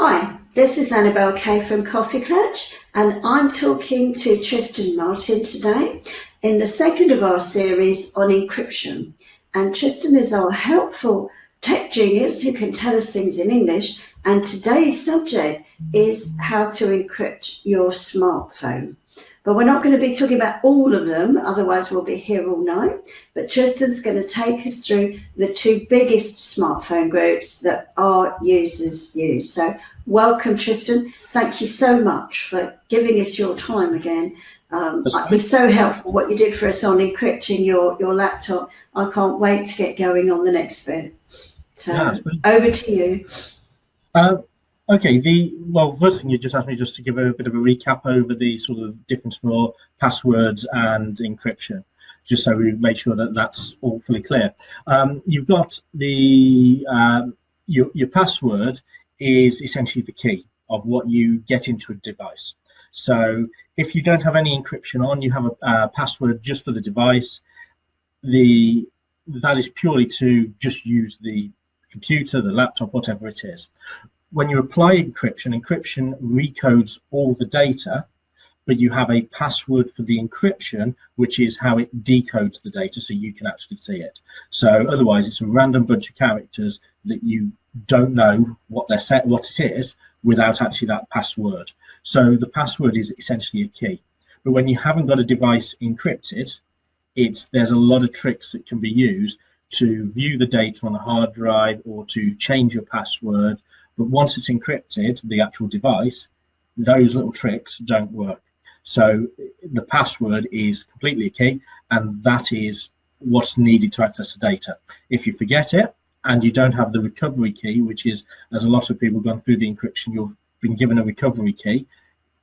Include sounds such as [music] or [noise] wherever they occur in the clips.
Hi, this is Annabelle Kay from Coffee Clutch, and I'm talking to Tristan Martin today in the second of our series on encryption. And Tristan is our helpful tech genius who can tell us things in English. And today's subject is how to encrypt your smartphone. But we're not going to be talking about all of them, otherwise we'll be here all night. But Tristan's going to take us through the two biggest smartphone groups that our users use. So welcome, Tristan. Thank you so much for giving us your time again. Um, it was so helpful what you did for us on encrypting your, your laptop. I can't wait to get going on the next bit. So yeah, over to you. Uh, Okay, the well, first thing you just asked me just to give a bit of a recap over the sort of difference for passwords and encryption, just so we make sure that that's all fully clear. Um, you've got the um, your your password is essentially the key of what you get into a device. So if you don't have any encryption on, you have a, a password just for the device. The that is purely to just use the computer, the laptop, whatever it is when you apply encryption, encryption recodes all the data, but you have a password for the encryption, which is how it decodes the data so you can actually see it. So otherwise, it's a random bunch of characters that you don't know what they're set, what it is, without actually that password. So the password is essentially a key. But when you haven't got a device encrypted, it's there's a lot of tricks that can be used to view the data on a hard drive or to change your password but once it's encrypted, the actual device, those little tricks don't work. So the password is completely key, and that is what's needed to access the data. If you forget it and you don't have the recovery key, which is, as a lot of people gone through the encryption, you've been given a recovery key.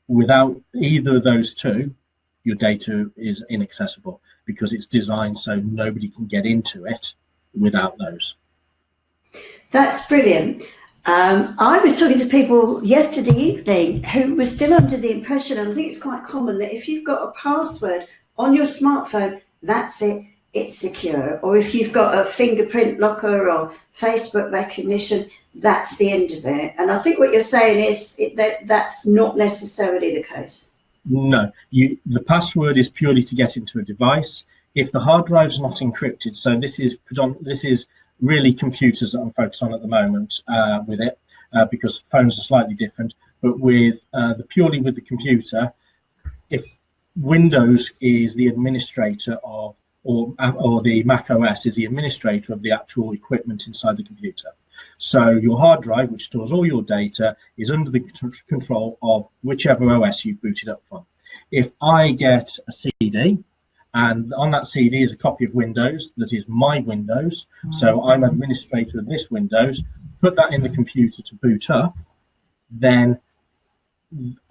Without either of those two, your data is inaccessible because it's designed so nobody can get into it without those. That's brilliant. Um, I was talking to people yesterday evening who were still under the impression, and I think it's quite common, that if you've got a password on your smartphone, that's it, it's secure. Or if you've got a fingerprint locker or Facebook recognition, that's the end of it. And I think what you're saying is that that's not necessarily the case. No, you, the password is purely to get into a device. If the hard drive is not encrypted, so this is this is really computers that I'm focused on at the moment uh, with it uh, because phones are slightly different. But with uh, the purely with the computer, if Windows is the administrator of or, or the Mac OS is the administrator of the actual equipment inside the computer. So your hard drive, which stores all your data, is under the control of whichever OS you've booted up from. If I get a CD and on that CD is a copy of Windows that is my Windows. Hmm. So I'm administrator of this Windows. Put that in the computer to boot up. Then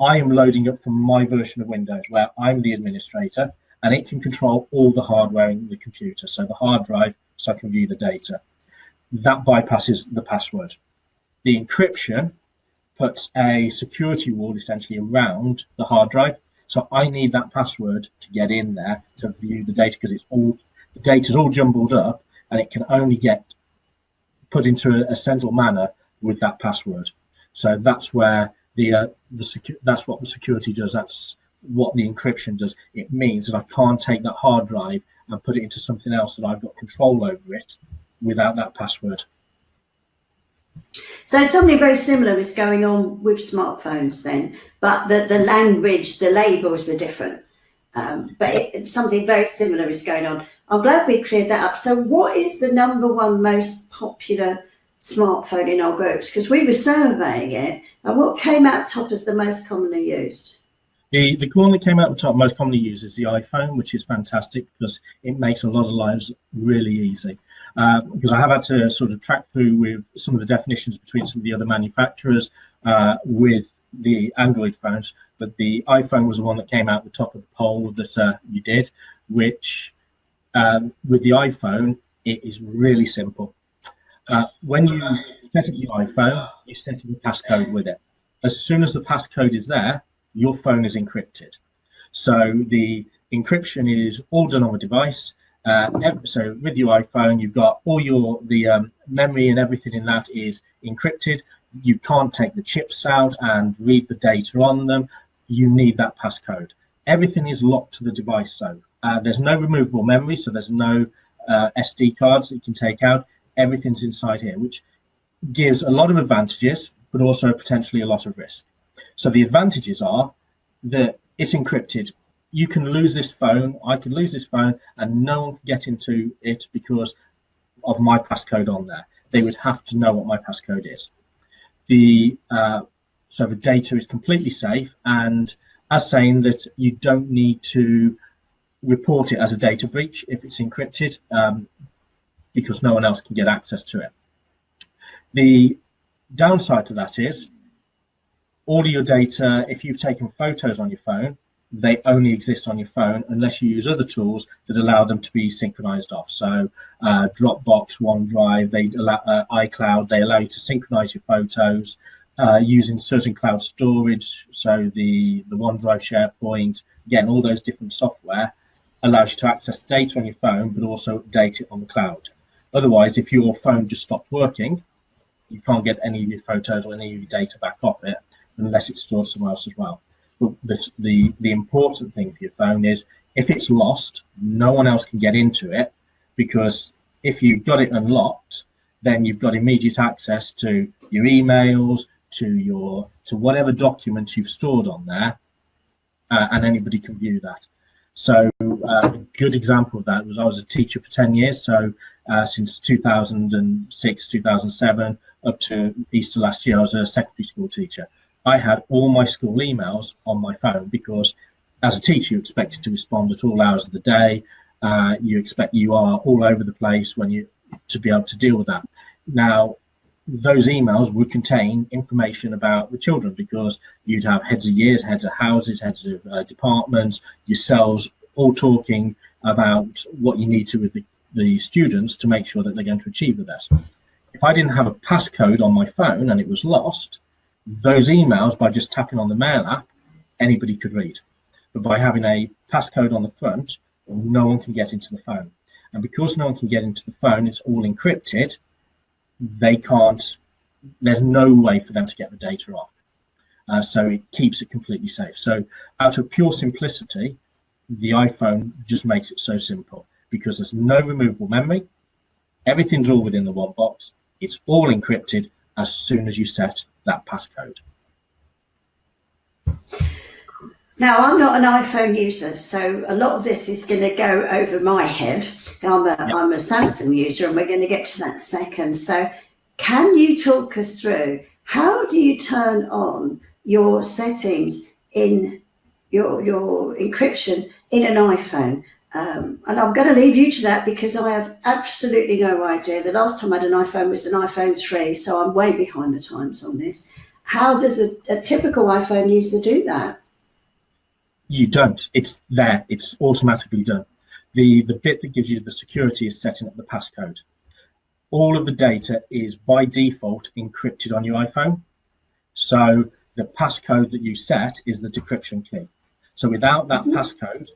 I am loading up from my version of Windows where I'm the administrator and it can control all the hardware in the computer. So the hard drive, so I can view the data. That bypasses the password. The encryption puts a security wall essentially around the hard drive so I need that password to get in there to view the data because it's all the data is all jumbled up and it can only get put into a, a central manner with that password. So that's where the uh, the that's what the security does. That's what the encryption does. It means that I can't take that hard drive and put it into something else that I've got control over it without that password. So something very similar is going on with smartphones then, but the, the language, the labels are different. Um, but it, something very similar is going on. I'm glad we cleared that up. So what is the number one most popular smartphone in our groups? Because we were surveying it, and what came out top as the most commonly used? The, the one that came out the top most commonly used is the iPhone, which is fantastic because it makes a lot of lives really easy. Uh, because I have had to sort of track through with some of the definitions between some of the other manufacturers uh, with the Android phones, but the iPhone was the one that came out the top of the poll that uh, you did, which um, with the iPhone, it is really simple. Uh, when you set up your iPhone, you set up a passcode with it. As soon as the passcode is there, your phone is encrypted. So the encryption is all done on the device. Uh, so with your iPhone, you've got all your the um, memory and everything in that is encrypted. you can't take the chips out and read the data on them. You need that passcode. Everything is locked to the device, so uh, there's no removable memory, so there's no uh, SD cards that you can take out. Everything's inside here, which gives a lot of advantages, but also potentially a lot of risk. So the advantages are that it's encrypted. You can lose this phone, I can lose this phone, and no one can get into it because of my passcode on there. They would have to know what my passcode is. The uh, so the data is completely safe, and as saying that you don't need to report it as a data breach if it's encrypted, um, because no one else can get access to it. The downside to that is all of your data, if you've taken photos on your phone, they only exist on your phone unless you use other tools that allow them to be synchronized off. So uh, Dropbox, OneDrive, they allow, uh, iCloud, they allow you to synchronize your photos uh, using certain cloud storage. So the, the OneDrive, SharePoint, again, all those different software allows you to access data on your phone, but also update it on the cloud. Otherwise, if your phone just stopped working, you can't get any of your photos or any of your data back off it unless it's stored somewhere else as well. This, the, the important thing for your phone is if it's lost, no one else can get into it because if you've got it unlocked, then you've got immediate access to your emails, to your to whatever documents you've stored on there, uh, and anybody can view that. So uh, a good example of that was I was a teacher for 10 years, so uh, since 2006, 2007, up to Easter last year, I was a secondary school teacher. I had all my school emails on my phone because as a teacher, you expected to respond at all hours of the day. Uh, you expect you are all over the place when you to be able to deal with that. Now, those emails would contain information about the children because you'd have heads of years, heads of houses, heads of uh, departments, yourselves all talking about what you need to with the, the students to make sure that they're going to achieve the best. If I didn't have a passcode on my phone and it was lost, those emails by just tapping on the mail app, anybody could read. But by having a passcode on the front, no one can get into the phone. And because no one can get into the phone, it's all encrypted, they can't, there's no way for them to get the data off. Uh, so it keeps it completely safe. So out of pure simplicity, the iPhone just makes it so simple because there's no removable memory. Everything's all within the one box. It's all encrypted as soon as you set that passcode. Now, I'm not an iPhone user, so a lot of this is going to go over my head. I'm a, yep. I'm a Samsung user, and we're going to get to that second. So, can you talk us through how do you turn on your settings in your, your encryption in an iPhone? Um, and I'm going to leave you to that because I have absolutely no idea. The last time I had an iPhone was an iPhone 3, so I'm way behind the times on this. How does a, a typical iPhone user do that? you don't. It's there. It's automatically done. The, the bit that gives you the security is setting up the passcode. All of the data is by default encrypted on your iPhone. So the passcode that you set is the decryption key. So without that mm -hmm. passcode,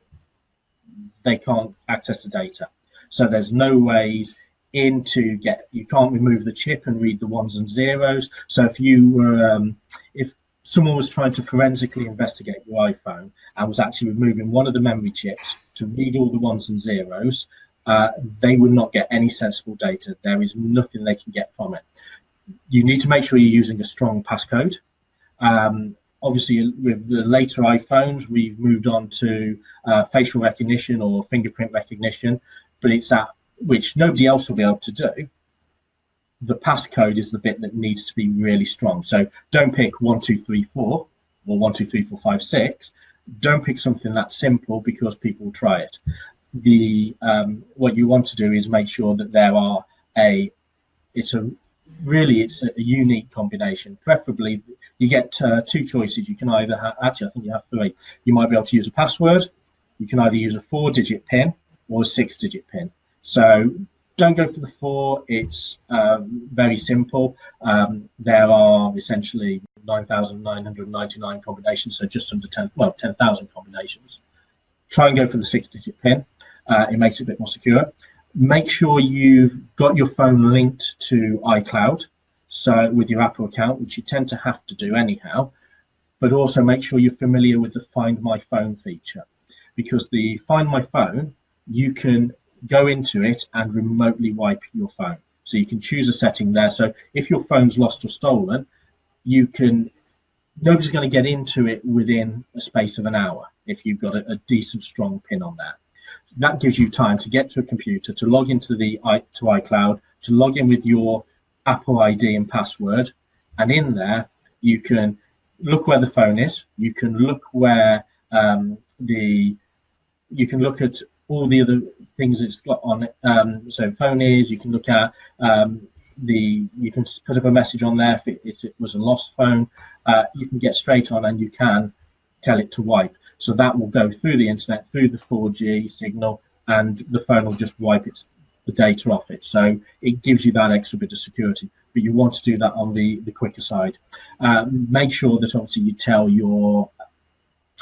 they can't access the data. So there's no ways in to get, you can't remove the chip and read the ones and zeros. So if you were, um, if someone was trying to forensically investigate your iPhone and was actually removing one of the memory chips to read all the ones and zeros, uh, they would not get any sensible data. There is nothing they can get from it. You need to make sure you're using a strong passcode. Um, obviously, with the later iPhones, we've moved on to uh, facial recognition or fingerprint recognition, but it's that which nobody else will be able to do the passcode is the bit that needs to be really strong. So don't pick one, two, three, four, or one, two, three, four, five, six. Don't pick something that simple because people will try it. The um, what you want to do is make sure that there are a it's a really it's a, a unique combination. Preferably, you get uh, two choices. You can either have actually I think you have three. You might be able to use a password. You can either use a four-digit PIN or a six-digit PIN. So don't go for the four. It's um, very simple. Um, there are essentially 9,999 combinations, so just under 10, well, 10,000 combinations. Try and go for the six-digit PIN. Uh, it makes it a bit more secure. Make sure you've got your phone linked to iCloud. So with your Apple account, which you tend to have to do anyhow, but also make sure you're familiar with the Find My Phone feature because the Find My Phone, you can go into it and remotely wipe your phone. So you can choose a setting there. So if your phone's lost or stolen, you can, nobody's going to get into it within a space of an hour if you've got a, a decent strong pin on there. That gives you time to get to a computer, to log into the to iCloud, to log in with your Apple ID and password. And in there, you can look where the phone is. You can look where um, the you can look at all the other things it's got on it. Um, so phone is. You can look at um, the. You can put up a message on there if it, it was a lost phone. Uh, you can get straight on and you can tell it to wipe. So that will go through the internet, through the 4G signal, and the phone will just wipe its the data off it. So it gives you that extra bit of security, but you want to do that on the, the quicker side. Um, make sure that obviously you tell your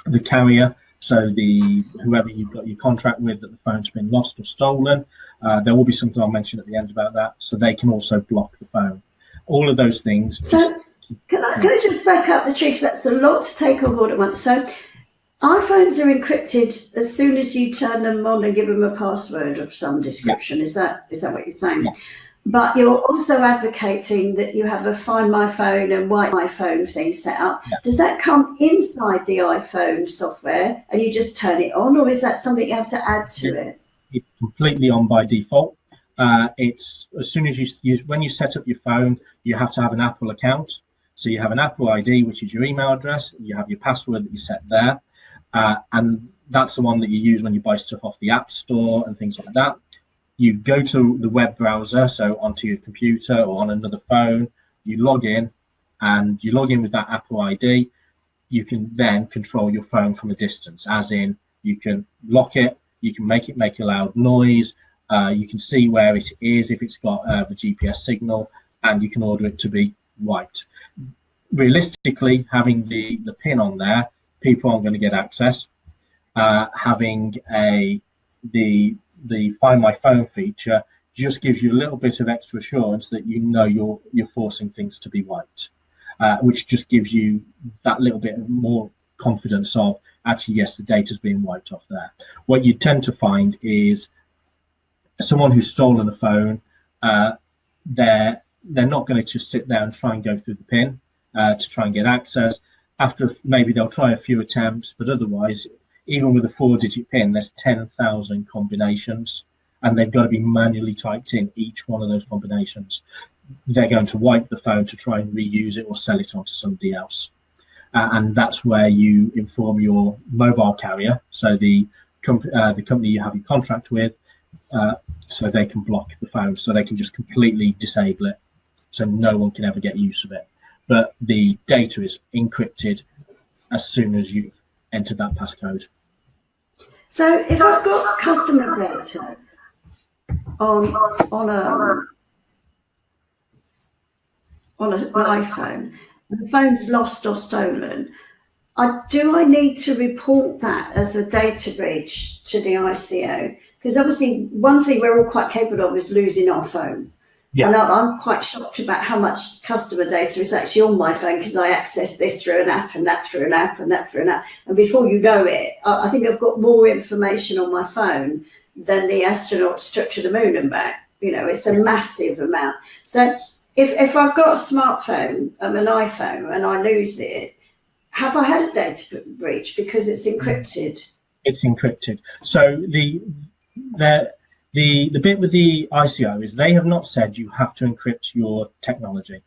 the carrier, so the whoever you've got your contract with that the phone's been lost or stolen. Uh, there will be something I'll mention at the end about that, so they can also block the phone. All of those things. So, can I, can I just back up the tree because that's a lot to take on board at once. So iPhones are encrypted as soon as you turn them on and give them a password of some description. Yeah. Is that is that what you're saying? Yeah. But you're also advocating that you have a Find My Phone and Wipe My Phone thing set up. Yeah. Does that come inside the iPhone software and you just turn it on, or is that something you have to add to it? It's completely on by default. Uh, it's as soon as you, you when you set up your phone, you have to have an Apple account. So you have an Apple ID, which is your email address. You have your password that you set there uh, and that's the one that you use when you buy stuff off the App Store and things like that. You go to the web browser, so onto your computer or on another phone, you log in, and you log in with that Apple ID. You can then control your phone from a distance, as in you can lock it, you can make it make a loud noise, uh, you can see where it is if it's got uh, the GPS signal, and you can order it to be wiped. Realistically, having the, the pin on there people aren't going to get access. Uh, having a the the Find My Phone feature just gives you a little bit of extra assurance that you know you're you're forcing things to be wiped, uh, which just gives you that little bit more confidence of actually yes the data data's being wiped off there. What you tend to find is someone who's stolen a phone, uh, they're they're not going to just sit there and try and go through the pin uh, to try and get access after maybe they'll try a few attempts, but otherwise, even with a four digit pin, there's 10,000 combinations and they've got to be manually typed in each one of those combinations. They're going to wipe the phone to try and reuse it or sell it on to somebody else. Uh, and that's where you inform your mobile carrier, so the, comp uh, the company you have your contract with, uh, so they can block the phone, so they can just completely disable it, so no one can ever get use of it but the data is encrypted as soon as you've entered that passcode. So if I've got customer data on on a on an iPhone, and the phone's lost or stolen, I, do I need to report that as a data breach to the ICO? Because obviously, one thing we're all quite capable of is losing our phone. Yeah. And I'm quite shocked about how much customer data is actually on my phone because I access this through an app and that through an app and that through an app. And before you know it, I think I've got more information on my phone than the astronauts took to the moon and back. You know, it's a massive amount. So if, if I've got a smartphone, um, an iPhone, and I lose it, have I had a data breach because it's encrypted? It's encrypted. So the the the, the bit with the ICO is they have not said you have to encrypt your technology.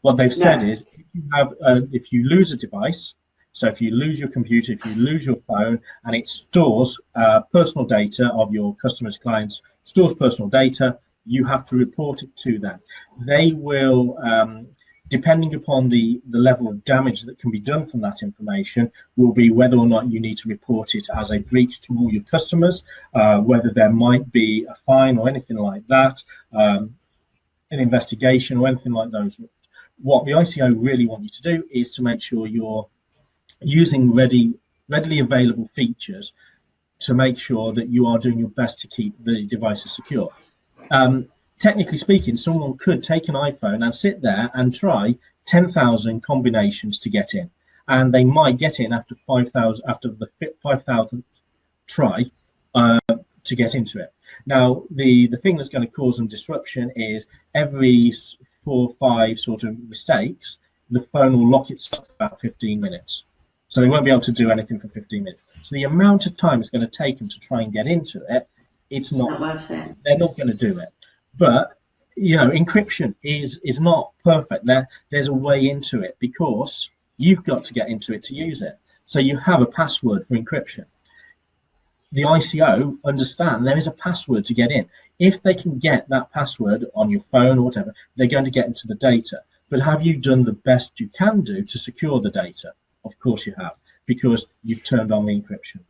What they've said is if you have uh, if you lose a device, so if you lose your computer, if you lose your phone, and it stores uh, personal data of your customers, clients, stores personal data, you have to report it to them. They will um, depending upon the, the level of damage that can be done from that information, will be whether or not you need to report it as a breach to all your customers, uh, whether there might be a fine or anything like that, um, an investigation or anything like those. What the ICO really want you to do is to make sure you're using ready, readily available features to make sure that you are doing your best to keep the devices secure. Um, technically speaking, someone could take an iPhone and sit there and try 10,000 combinations to get in. And they might get in after 5,000, after the 5,000 try uh, to get into it. Now, the, the thing that's going to cause some disruption is every four or five sort of mistakes, the phone will lock itself for about 15 minutes. So they won't be able to do anything for 15 minutes. So the amount of time it's going to take them to try and get into it, it's, it's not, not worth it. They're not going to do it. But you know, encryption is is not perfect. There there's a way into it because you've got to get into it to use it. So you have a password for encryption. The ICO understand there is a password to get in. If they can get that password on your phone or whatever, they're going to get into the data. But have you done the best you can do to secure the data? Of course you have, because you've turned on the encryption.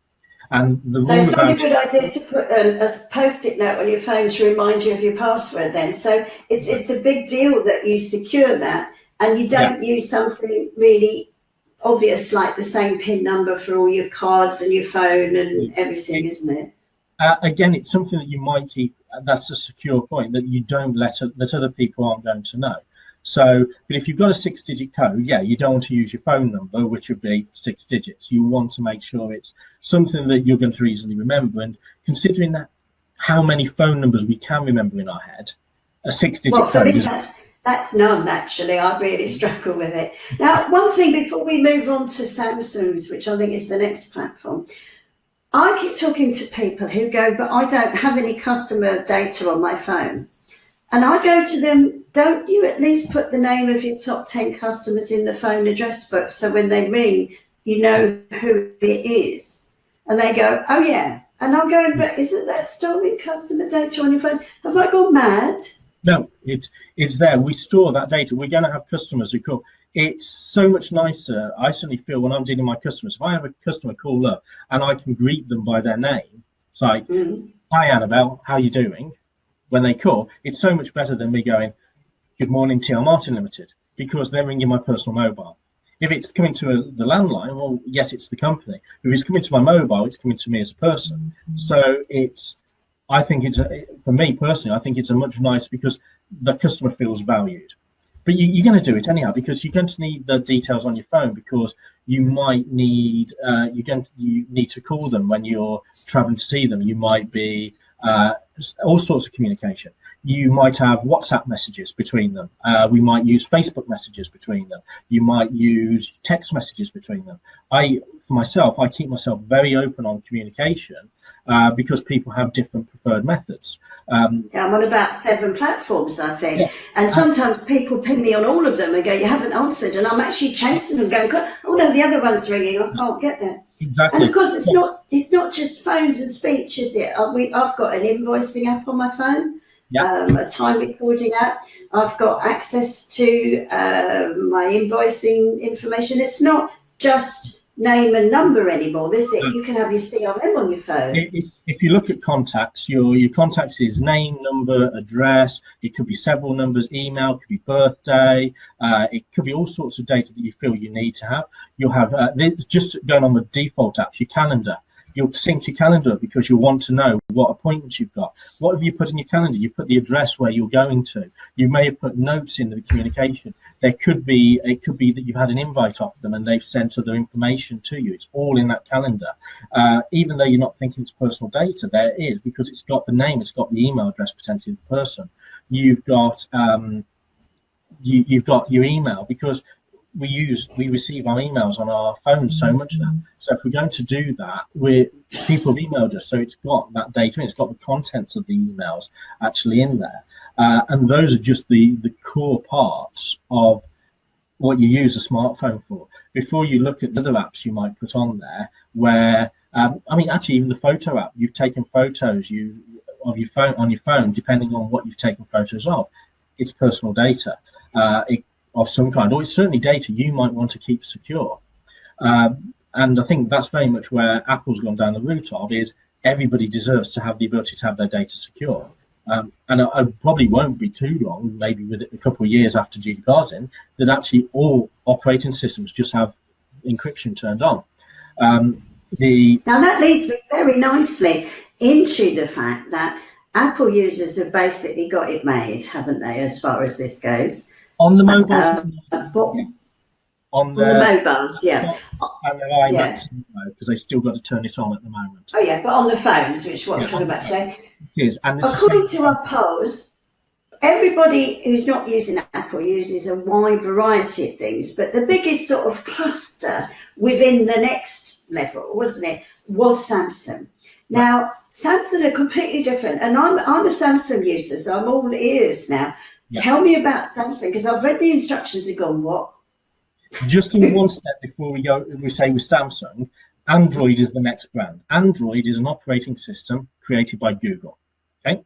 And the so it's not a good idea to put a, a post-it note on your phone to remind you of your password then. So it's it's a big deal that you secure that and you don't yeah. use something really obvious like the same PIN number for all your cards and your phone and everything, isn't it? Uh, again, it's something that you might keep. That's a secure point that you don't let that other people aren't going to know. So, but if you've got a six digit code, yeah, you don't want to use your phone number, which would be six digits. You want to make sure it's something that you're going to easily remember. And considering that how many phone numbers we can remember in our head, a six digit well, for. Me, that's, that's none, actually. I really struggle with it. Now, one thing before we move on to Samsung's, which I think is the next platform, I keep talking to people who go, but I don't have any customer data on my phone. And I go to them, don't you at least put the name of your top 10 customers in the phone address book so when they ring, you know who it is? And they go, oh yeah. And I'm going, but isn't that storing customer data on your phone? Have I gone mad? No, it's it's there. We store that data. We're going to have customers who call. It's so much nicer. I certainly feel when I'm dealing with my customers, if I have a customer call up and I can greet them by their name, it's like, mm. "Hi, Annabelle, how you doing?" When they call, it's so much better than me going, good morning, TL Martin Limited, because they're ringing my personal mobile. If it's coming to a, the landline, well, yes, it's the company. If it's coming to my mobile, it's coming to me as a person. So it's, I think it's, a, for me personally, I think it's a much nicer because the customer feels valued. But you, are going to do it anyhow because you're going to need the details on your phone because you might need uh, you're going to, you need to call them when you're traveling to see them. You might be uh, all sorts of communication. You might have WhatsApp messages between them. Uh, we might use Facebook messages between them. You might use text messages between them. I, for myself, I keep myself very open on communication uh, because people have different preferred methods. Um, yeah, I'm on about seven platforms, I think. Yeah. And sometimes people ping me on all of them and go, you haven't answered. And I'm actually chasing them going, oh no, the other one's ringing. I can't get there. Exactly. And of course, it's yeah. not it's not just phones and speech, is it? Uh, we, I've got an invoicing app on my phone, yeah. um, a time recording app. I've got access to uh, my invoicing information. It's not just name and number anymore, is it? You can have your CRM on your phone. If, if, you look at contacts, your your contacts is name, number, address. It could be several numbers, email, could be birthday. Uh, it could be all sorts of data that you feel you need to have. You'll have uh, just going on the default apps, your calendar you'll sync your calendar because you want to know what appointments you've got. What have you put in your calendar? You put the address where you're going to. You may have put notes in the communication. There could be it could be that you've had an invite off them and they've sent other information to you. It's all in that calendar. Uh, even though you're not thinking it's personal data, there is because it's got the name, it's got the email address potentially of the person. You've got um, you, you've got your email because we use we receive our emails on our phones so much now. So if we're going to do that, we people have emailed us, so it's got that data in, it's got the contents of the emails actually in there, uh, and those are just the the core parts of what you use a smartphone for. Before you look at the other apps you might put on there, where um, I mean, actually, even the photo app, you've taken photos you of your phone on your phone, depending on what you've taken photos of. It's personal data. Uh, it of some kind, or it's certainly data you might want to keep secure. Um, and I think that's very much where Apple's gone down the route of is everybody deserves to have the ability to have their data secure. Um, and I, I, probably won't be too long, maybe with a couple of years after GDPR's in, that actually all operating systems just have encryption turned on. Um, the now that leads me very nicely into the fact that Apple users have basically got it made, haven't they, as far as this goes? On the mobile, Uh, but on on the, the mobiles, yeah. and their Yeah. because they've still got to turn it on at the moment. Oh yeah, but on the phones, which is what Yeah. we're talking about today. It is, and it's According to our polls, everybody who's not using Apple uses a wide variety of things, but the biggest sort of cluster within the next level, wasn't it, was Samsung. Now, Samsung are completely different, and I'm I'm a Samsung user, so I'm all ears now. Yeah. Tell me about Samsung because I've read the instructions and gone, what? just in one step before we go, we say with Samsung, Android is the next brand. Android is an operating system created by Google. Okay,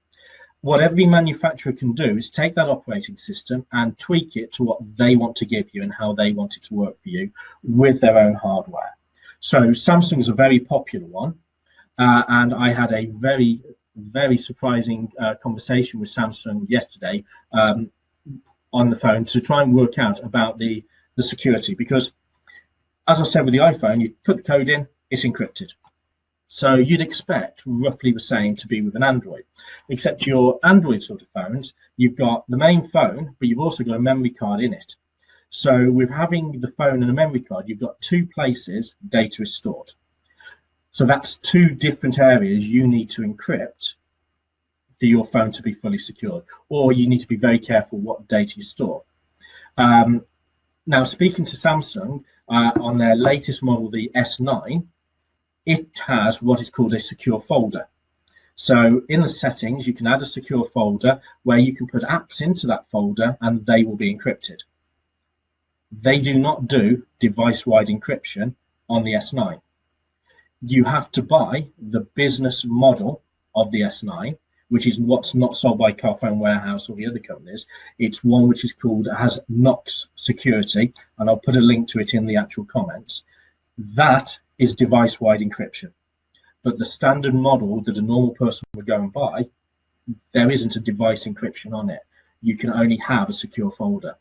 what every manufacturer can do is take that operating system and tweak it to what they want to give you and how they want it to work for you with their own hardware. So Samsung is a very popular one, uh, and I had a very very surprising uh, conversation with Samsung yesterday um, on the phone to try and work out about the the security because as I said with the iPhone, you put the code in, it's encrypted. So you'd expect roughly the same to be with an Android, except your Android sort of phones, you've got the main phone, but you've also got a memory card in it. So with having the phone and a memory card, you've got two places data is stored. So that's two different areas you need to encrypt for your phone to be fully secured, or you need to be very careful what data you store. Um, now, speaking to Samsung uh, on their latest model, the S9, it has what is called a secure folder. So in the settings, you can add a secure folder where you can put apps into that folder and they will be encrypted. They do not do device-wide encryption on the S9. You have to buy the business model of the S9, which is what's not sold by Carphone Warehouse or the other companies. It's one which is called has Knox Security, and I'll put a link to it in the actual comments. That is device-wide encryption. But the standard model that a normal person would go and buy, there isn't a device encryption on it. You can only have a secure folder.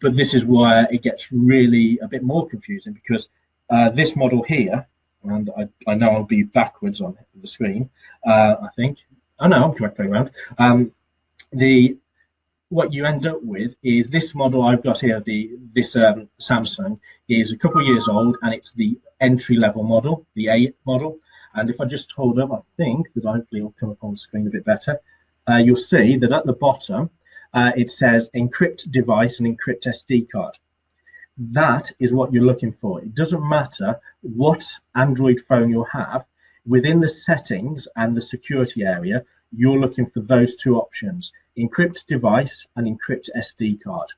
But this is where it gets really a bit more confusing because uh, this model here, and I, I know I'll be backwards on the screen, uh, I think, Oh no, I'm correct way around. Um, the what you end up with is this model I've got here. The this um, Samsung is a couple of years old, and it's the entry level model, the A model. And if I just hold up, I think that hopefully it'll come up on the screen a bit better. Uh, you'll see that at the bottom uh, it says encrypt device and encrypt SD card. That is what you're looking for. It doesn't matter what Android phone you'll have within the settings and the security area, you're looking for those two options, encrypt device and encrypt SD card.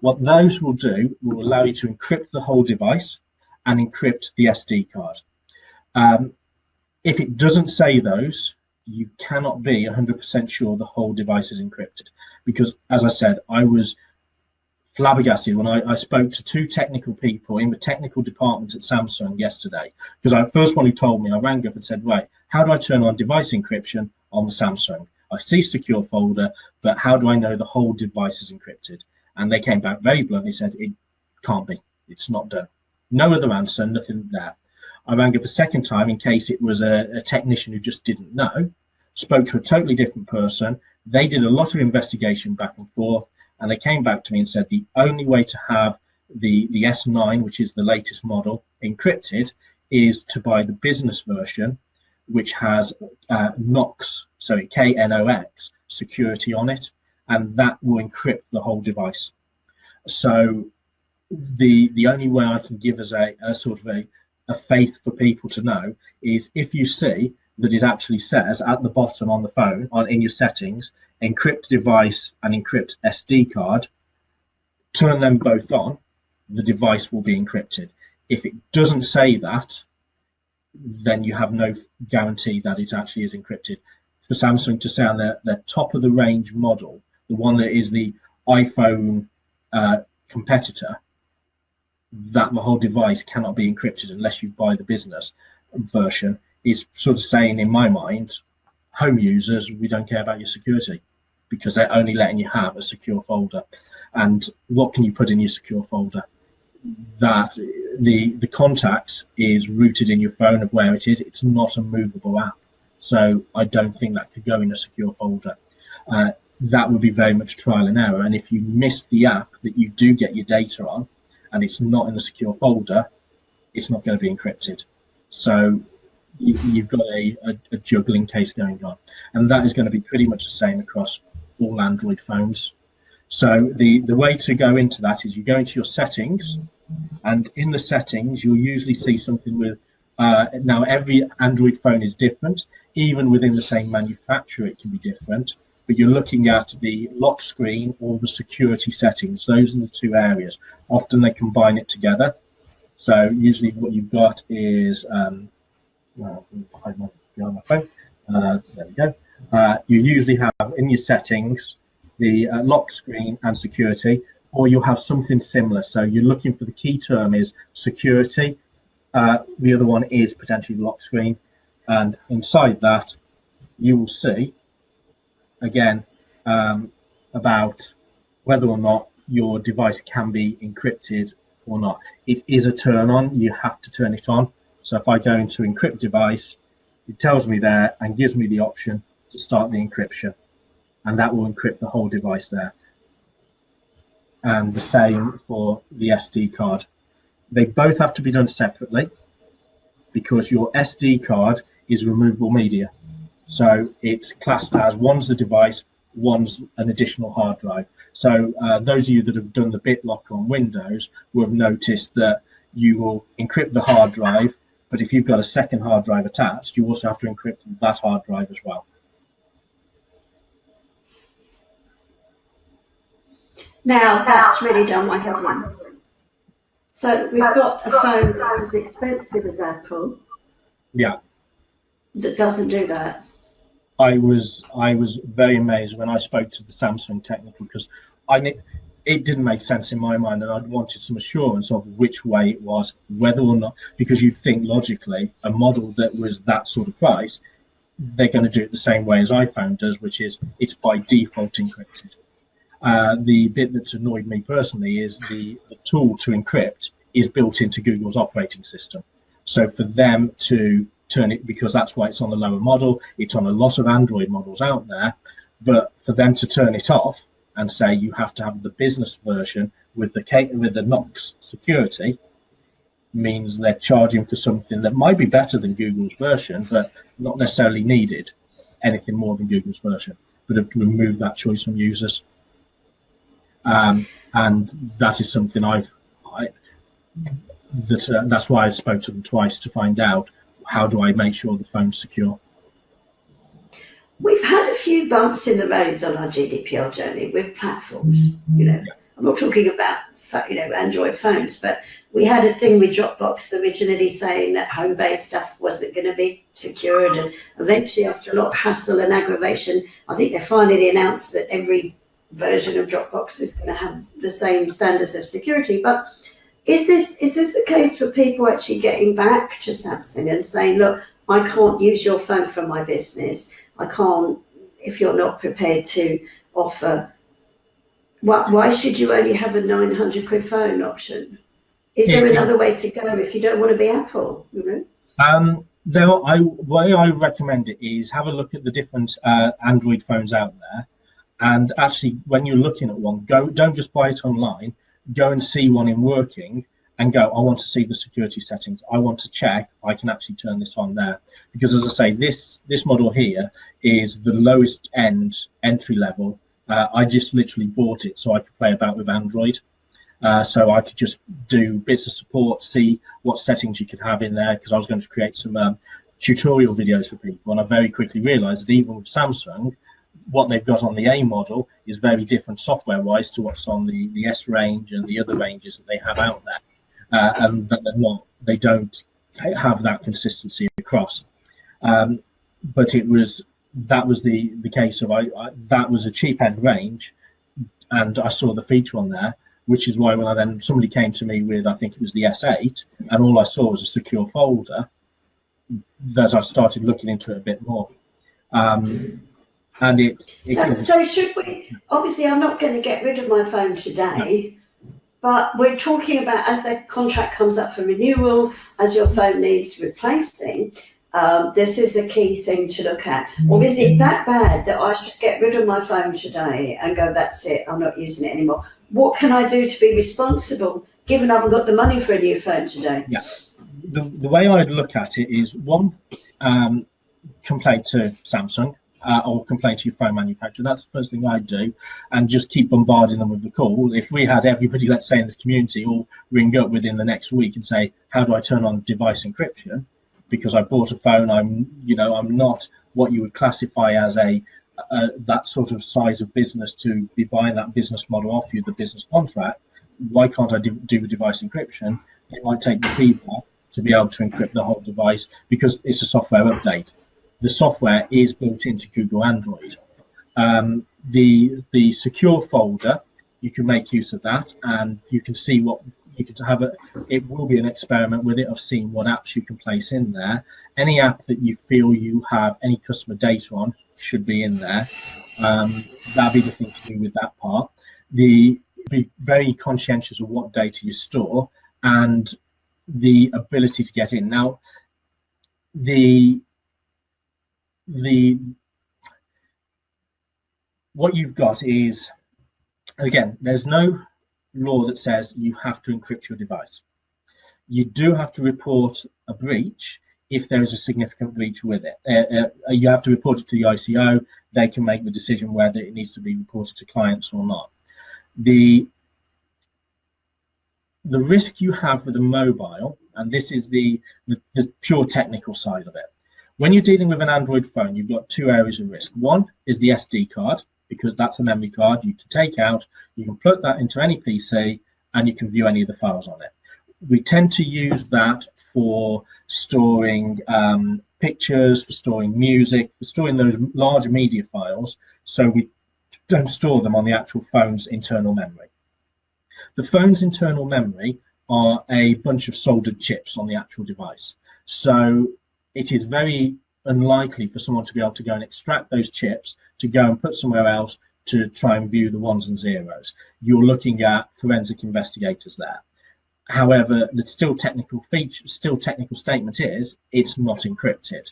What those will do will allow you to encrypt the whole device and encrypt the SD card. Um, if it doesn't say those, you cannot be 100% sure the whole device is encrypted. Because as I said, I was flabbergasted when I, I, spoke to two technical people in the technical department at Samsung yesterday. Because I first one who told me, I rang up and said, right, how do I turn on device encryption on the Samsung? I see secure folder, but how do I know the whole device is encrypted? And they came back very bluntly, said it can't be, it's not done. No other answer, nothing there. I rang up a second time in case it was a, a technician who just didn't know, spoke to a totally different person. They did a lot of investigation back and forth and they came back to me and said the only way to have the the S9, which is the latest model, encrypted, is to buy the business version, which has uh, Knox, so K-N-O-X security on it, and that will encrypt the whole device. So the the only way I can give as a, a sort of a, a faith for people to know is if you see that it actually says at the bottom on the phone on in your settings encrypt device and encrypt SD card, turn them both on, the device will be encrypted. If it doesn't say that, then you have no guarantee that it actually is encrypted. For Samsung to say on their, their top of the range model, the one that is the iPhone uh, competitor, that the whole device cannot be encrypted unless you buy the business version, is sort of saying in my mind, home users, we don't care about your security because they're only letting you have a secure folder. And what can you put in your secure folder? That the the contacts is rooted in your phone of where it is. It's not a movable app. So I don't think that could go in a secure folder. Uh, that would be very much trial and error. And if you miss the app that you do get your data on, and it's not in the secure folder, it's not going to be encrypted. So you, have got a, a, a, juggling case going on, and that is going to be pretty much the same across all Android phones. So the the way to go into that is you go into your settings, and in the settings you'll usually see something with uh, now every Android phone is different. Even within the same manufacturer, it can be different. But you're looking at the lock screen or the security settings. Those are the two areas. Often they combine it together. So usually what you've got is um, my, my phone. Uh, there we go. Uh, you usually have in your settings the uh, lock screen and security, or you'll have something similar. So you're looking for the key term is security. Uh, the other one is potentially lock screen. And inside that, you will see, again, um, about whether or not your device can be encrypted or not. It is a turn on, you have to turn it on. So if I go into encrypt device, it tells me there and gives me the option to start the encryption. And that will encrypt the whole device there. And the same for the SD card. They both have to be done separately because your SD card is removable media. So it's classed as one's the device, one's an additional hard drive. So uh, those of you that have done the BitLocker on Windows will have noticed that you will encrypt the hard drive but if you've got a second hard drive attached, you also have to encrypt that hard drive as well. Now that's really done my head in. So we've got a phone that's as expensive as Apple. Yeah. That doesn't do that. I was I was very amazed when I spoke to the Samsung technical because I it didn't make sense in my mind, and I wanted some assurance of which way it was, whether or not, because you'd think logically a model that was that sort of price, they're going to do it the same way as iPhone does, which is it's by default encrypted. Uh, the bit that's annoyed me personally is the, the tool to encrypt is built into Google's operating system. So for them to turn it, because that's why it's on the lower model, it's on a lot of Android models out there, but for them to turn it off and say you have to have the business version with the with the Knox security means they're charging for something that might be better than Google's version, but not necessarily needed anything more than Google's version, but have removed that choice from users. Um, and that is something I've, I, that, uh, that's why I spoke to them twice to find out how do I make sure the phone's secure. We've had a few bumps in the roads on our GDPR journey with platforms. You know, I'm not talking about you know Android phones, but we had a thing with Dropbox originally saying that home-based stuff wasn't going to be secured, and eventually, after a lot of hassle and aggravation, I think they finally announced that every version of Dropbox is going to have the same standards of security. But is this is this the case for people actually getting back to Samsung and saying, look, I can't use your phone for my business. I can't, if you're not prepared to offer, why, why should you only have a 900 quid phone option? Is there another way to go if you don't want to be Apple? You know? Um, there, I way I recommend it is have a look at the different uh, Android phones out there, and actually when you're looking at one, go don't just buy it online. Go and see one in working, and go, I want to see the security settings. I want to check I can actually turn this on there. Because as I say, this, this model here is the lowest end entry level. Uh, I just literally bought it so I could play about with Android. Uh, so I could just do bits of support, see what settings you could have in there, because I was going to create some um, tutorial videos for people. And I very quickly realized that even with Samsung, what they've got on the A model is very different software-wise to what's on the, the S range and the other ranges that they have out there uh, and that they're not, they don't have that consistency across. Um, but it was that was the the case of I, I, that was a cheap end range, and I saw the feature on there, which is why when I then somebody came to me with I think it was the S8, and all I saw was a secure folder. That I started looking into it a bit more. Um, and it, it so, so should we obviously i'm not going to get rid of my phone today but we're talking about as the contract comes up for renewal, as your phone needs replacing, Um, this is the key thing to look at. Or is it that bad that I should get rid of my phone today and go, that's it, I'm not using it anymore? What can I do to be responsible given I haven't got the money for a new phone today? Yeah. The, the way I'd look at it is one, um, complain to Samsung uh, or complain to your phone manufacturer. That's the first thing I'd do, and just keep bombarding them with the call. If we had everybody, let's say in this community, all ring up within the next week and say, "How do I turn on device encryption?" Because I bought a phone, I'm, you know, I'm not what you would classify as a uh, that sort of size of business to be buying that business model off you, the business contract. Why can't I do, do the device encryption? It might take the people to be able to encrypt the whole device because it's a software update the software is built into Google Android. Um, the the secure folder, you can make use of that, and you can see what you can have. A, it will be an experiment with it of seeing what apps you can place in there. Any app that you feel you have any customer data on should be in there. Um, that'll be the thing to do with that part. The be very conscientious of what data you store and the ability to get in. Now, the the what you've got is again there's no law that says you have to encrypt your device. You do have to report a breach if there is a significant breach with it. Uh, uh, you have to report it to the ICO they can make the decision whether it needs to be reported to clients or not. The the risk you have with a mobile and this is the, the the pure technical side of it when you're dealing with an Android phone, you've got two areas of risk. One is the SD card, because that's a memory card you can take out, you can plug that into any PC, and you can view any of the files on it. We tend to use that for storing um, pictures, for storing music, for storing those large media files, so we don't store them on the actual phone's internal memory. The phone's internal memory are a bunch of soldered chips on the actual device. So it is very unlikely for someone to be able to go and extract those chips to go and put somewhere else to try and view the ones and zeros. You're looking at forensic investigators there. However, the still technical feature, still technical statement is it's not encrypted.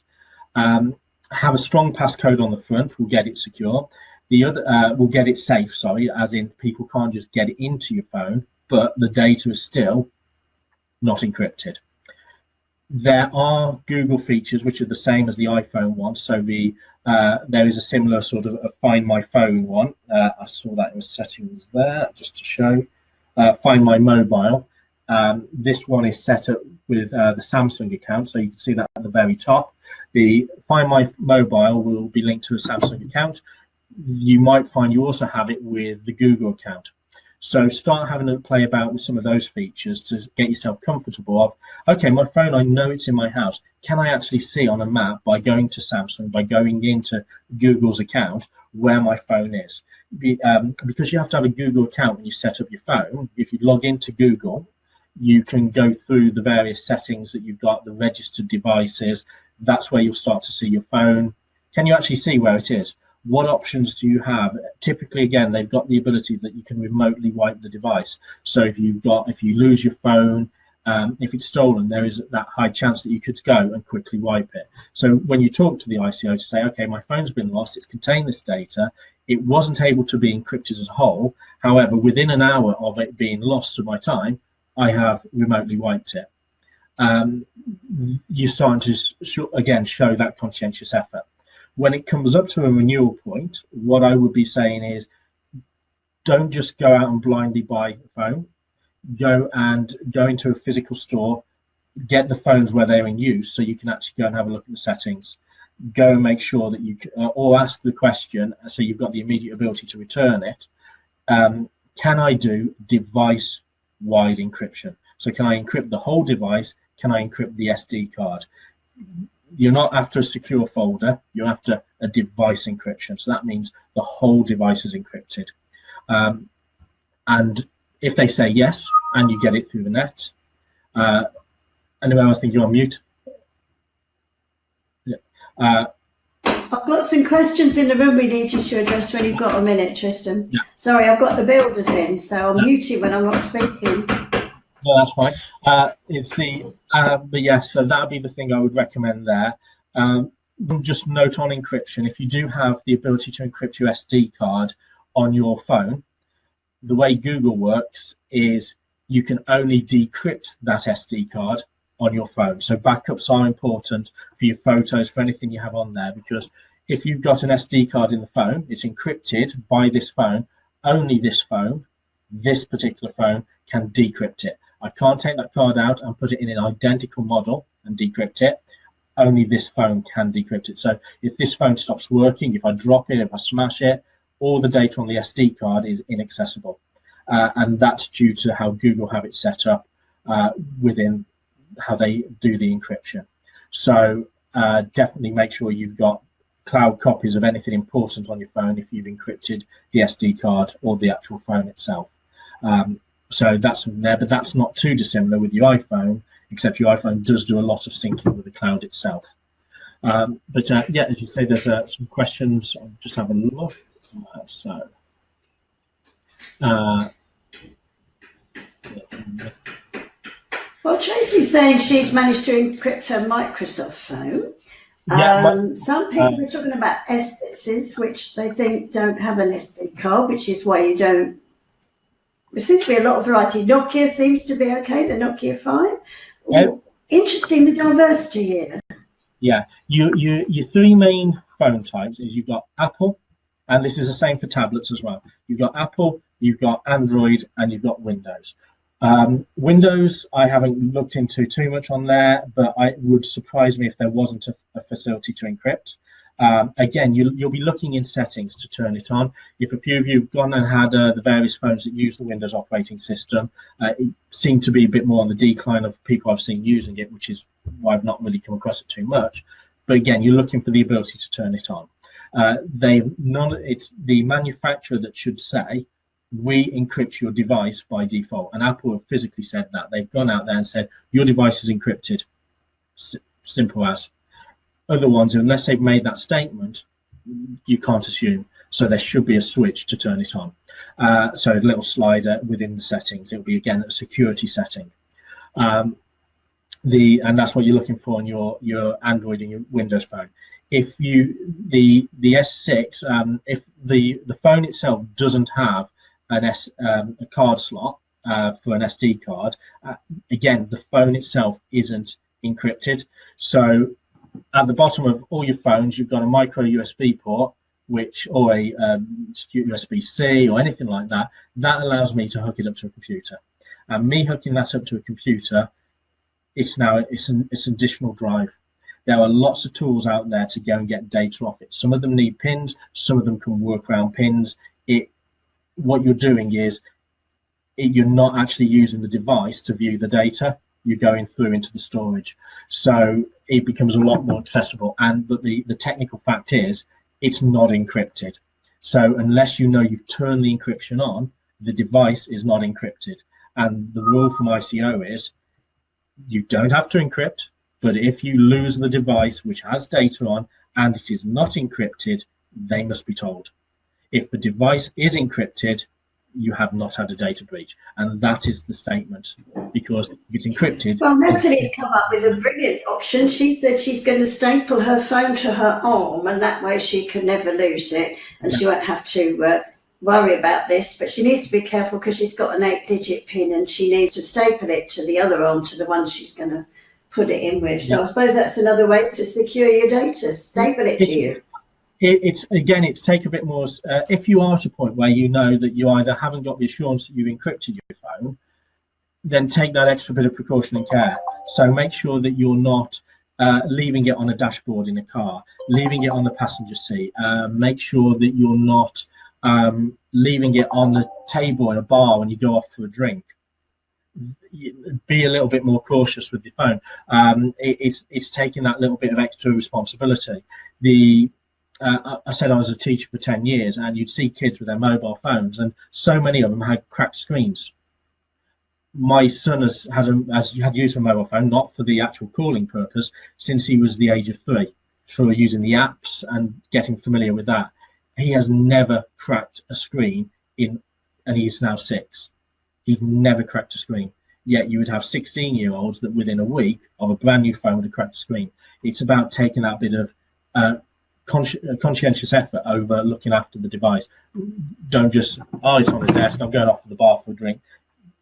Um, have a strong passcode on the front will get it secure. The other uh, will get it safe. Sorry, as in people can't just get it into your phone, but the data is still not encrypted there are Google features which are the same as the iPhone one. So the uh, there is a similar sort of Find My Phone one. Uh, I saw that in the settings there just to show. Uh, Find My Mobile. Um, this one is set up with uh, the Samsung account, so you can see that at the very top. The Find My Mobile will be linked to a Samsung account. You might find you also have it with the Google account. So start having to play about with some of those features to get yourself comfortable of, okay, my phone, I know it's in my house. Can I actually see on a map by going to Samsung, by going into Google's account, where my phone is? Be, um, because you have to have a Google account when you set up your phone. If you log into Google, you can go through the various settings that you've got, the registered devices. That's where you'll start to see your phone. Can you actually see where it is? What options do you have? Typically, again, they've got the ability that you can remotely wipe the device. So if you've got, if you lose your phone, um, if it's stolen, there is that high chance that you could go and quickly wipe it. So when you talk to the ICO to say, okay, my phone's been lost, it's contained this data, it wasn't able to be encrypted as a whole. However, within an hour of it being lost to my time, I have remotely wiped it. Um, you're starting to, again, show that conscientious effort when it comes up to a renewal point, what I would be saying is don't just go out and blindly buy a phone. Go and go into a physical store, get the phones where they're in use so you can actually go and have a look at the settings. Go and make sure that you, uh, or ask the question so you've got the immediate ability to return it. Um, can I do device wide encryption? So can I encrypt the whole device? Can I encrypt the SD card? You're not after a secure folder, you're after a device encryption. So that means the whole device is encrypted. Um, and if they say yes, and you get it through the net, uh, anyway, I think you're on mute. Yeah. Uh, I've got some questions in the room we needed to address when you've got a minute, Tristan. Yeah. Sorry, I've got the builders in, so I'll yeah. mute you when I'm not speaking. No, that's fine. Uh, it's the, uh, but yes, so that would be the thing I would recommend there. Um, just note on encryption, if you do have the ability to encrypt your SD card on your phone, the way Google works is you can only decrypt that SD card on your phone. So backups are important for your photos, for anything you have on there, because if you've got an SD card in the phone, it's encrypted by this phone, only this phone, this particular phone can decrypt it. I can't take that card out and put it in an identical model and decrypt it. Only this phone can decrypt it. So if this phone stops working, if I drop it, if I smash it, all the data on the SD card is inaccessible. Uh, and that's due to how Google have it set up uh, within how they do the encryption. So uh, definitely make sure you've got cloud copies of anything important on your phone if you've encrypted the SD card or the actual phone itself. Um, so that's there, but that's not too dissimilar with your iPhone, except your iPhone does do a lot of syncing with the cloud itself. Um, but uh, yeah, as you say, there's uh, some questions. I'll just have a look. Uh, so. Uh, well, Tracy's saying she's managed to encrypt her Microsoft phone. Yeah, um, some people are talking about S6s, which they think don't have an SD card, which is why you don't. There seems to be a lot of variety. Nokia seems to be okay, the Nokia 5. Yeah. Interesting, the diversity here. Yeah, you, you, your three main phone types is you've got Apple, and this is the same for tablets as well. You've got Apple, you've got Android, and you've got Windows. Um, Windows, I haven't looked into too much on there, but it would surprise me if there wasn't a, a facility to encrypt. Um, again, you, will be looking in settings to turn it on. If a few of you have gone and had uh, the various phones that use the Windows operating system, uh, it seemed to be a bit more on the decline of people I've seen using it, which is why I've not really come across it too much. But again, you're looking for the ability to turn it on. Uh, they. It's the manufacturer that should say we encrypt your device by default. And Apple have physically said that. They've gone out there and said, your device is encrypted. S simple as. Other ones, unless they've made that statement, you can't assume. So there should be a switch to turn it on. Uh, so a little slider within the settings. It'll be again a security setting. Um, the and that's what you're looking for on your your Android and your Windows phone. If you the the S6, um, if the the phone itself doesn't have an S, um, a card slot uh, for an SD card. Uh, again, the phone itself isn't encrypted. So at the bottom of all your phones, you've got a micro USB port, which or a um, USB-C or anything like that. That allows me to hook it up to a computer. And me hooking that up to a computer, it's now it's an it's an additional drive. There are lots of tools out there to go and get data off it. Some of them need pins, some of them can work around pins. It what you're doing is you're not actually using the device to view the data you're going through into the storage. So it becomes a lot more accessible. And but the the technical fact is it's not encrypted. So unless you know you've turned the encryption on the device is not encrypted. And the rule from ICO is you don't have to encrypt but if you lose the device which has data on and it is not encrypted they must be told. If the device is encrypted, you have not had a data breach. And that is the statement because it's encrypted. Well, Natalie's come up with a brilliant option. She said she's going to staple her phone to her arm and that way she can never lose it and yeah. she won't have to uh, worry about this. But she needs to be careful because she's got an eight digit pin and she needs to staple it to the other arm to the one she's going to put it in with. So yeah. I suppose that's another way to secure your data, staple it to you it, it's again, it's take a bit more. Uh, if you are at a point where you know that you either haven't got the assurance that you've encrypted your phone, then take that extra bit of precaution and care. So make sure that you're not uh, leaving it on a dashboard in a car, leaving it on the passenger seat. Uh, make sure that you're not um, leaving it on the table in a bar when you go off for a drink. Be a little bit more cautious with your phone. Um, it, it's it's taking that little bit of extra responsibility. The uh, I said I was a teacher for 10 years, and you'd see kids with their mobile phones, and so many of them had cracked screens. My son has had, a, has had used a mobile phone, not for the actual calling purpose, since he was the age of three, for using the apps and getting familiar with that. He has never cracked a screen in, and he's now six. He's never cracked a screen. Yet you would have 16 year olds that within a week of a brand new phone would have cracked a screen. It's about taking that bit of uh, uh, conscientious effort over looking after the device. Don't just, oh, it's on the desk, I'm going off to the bar for a drink.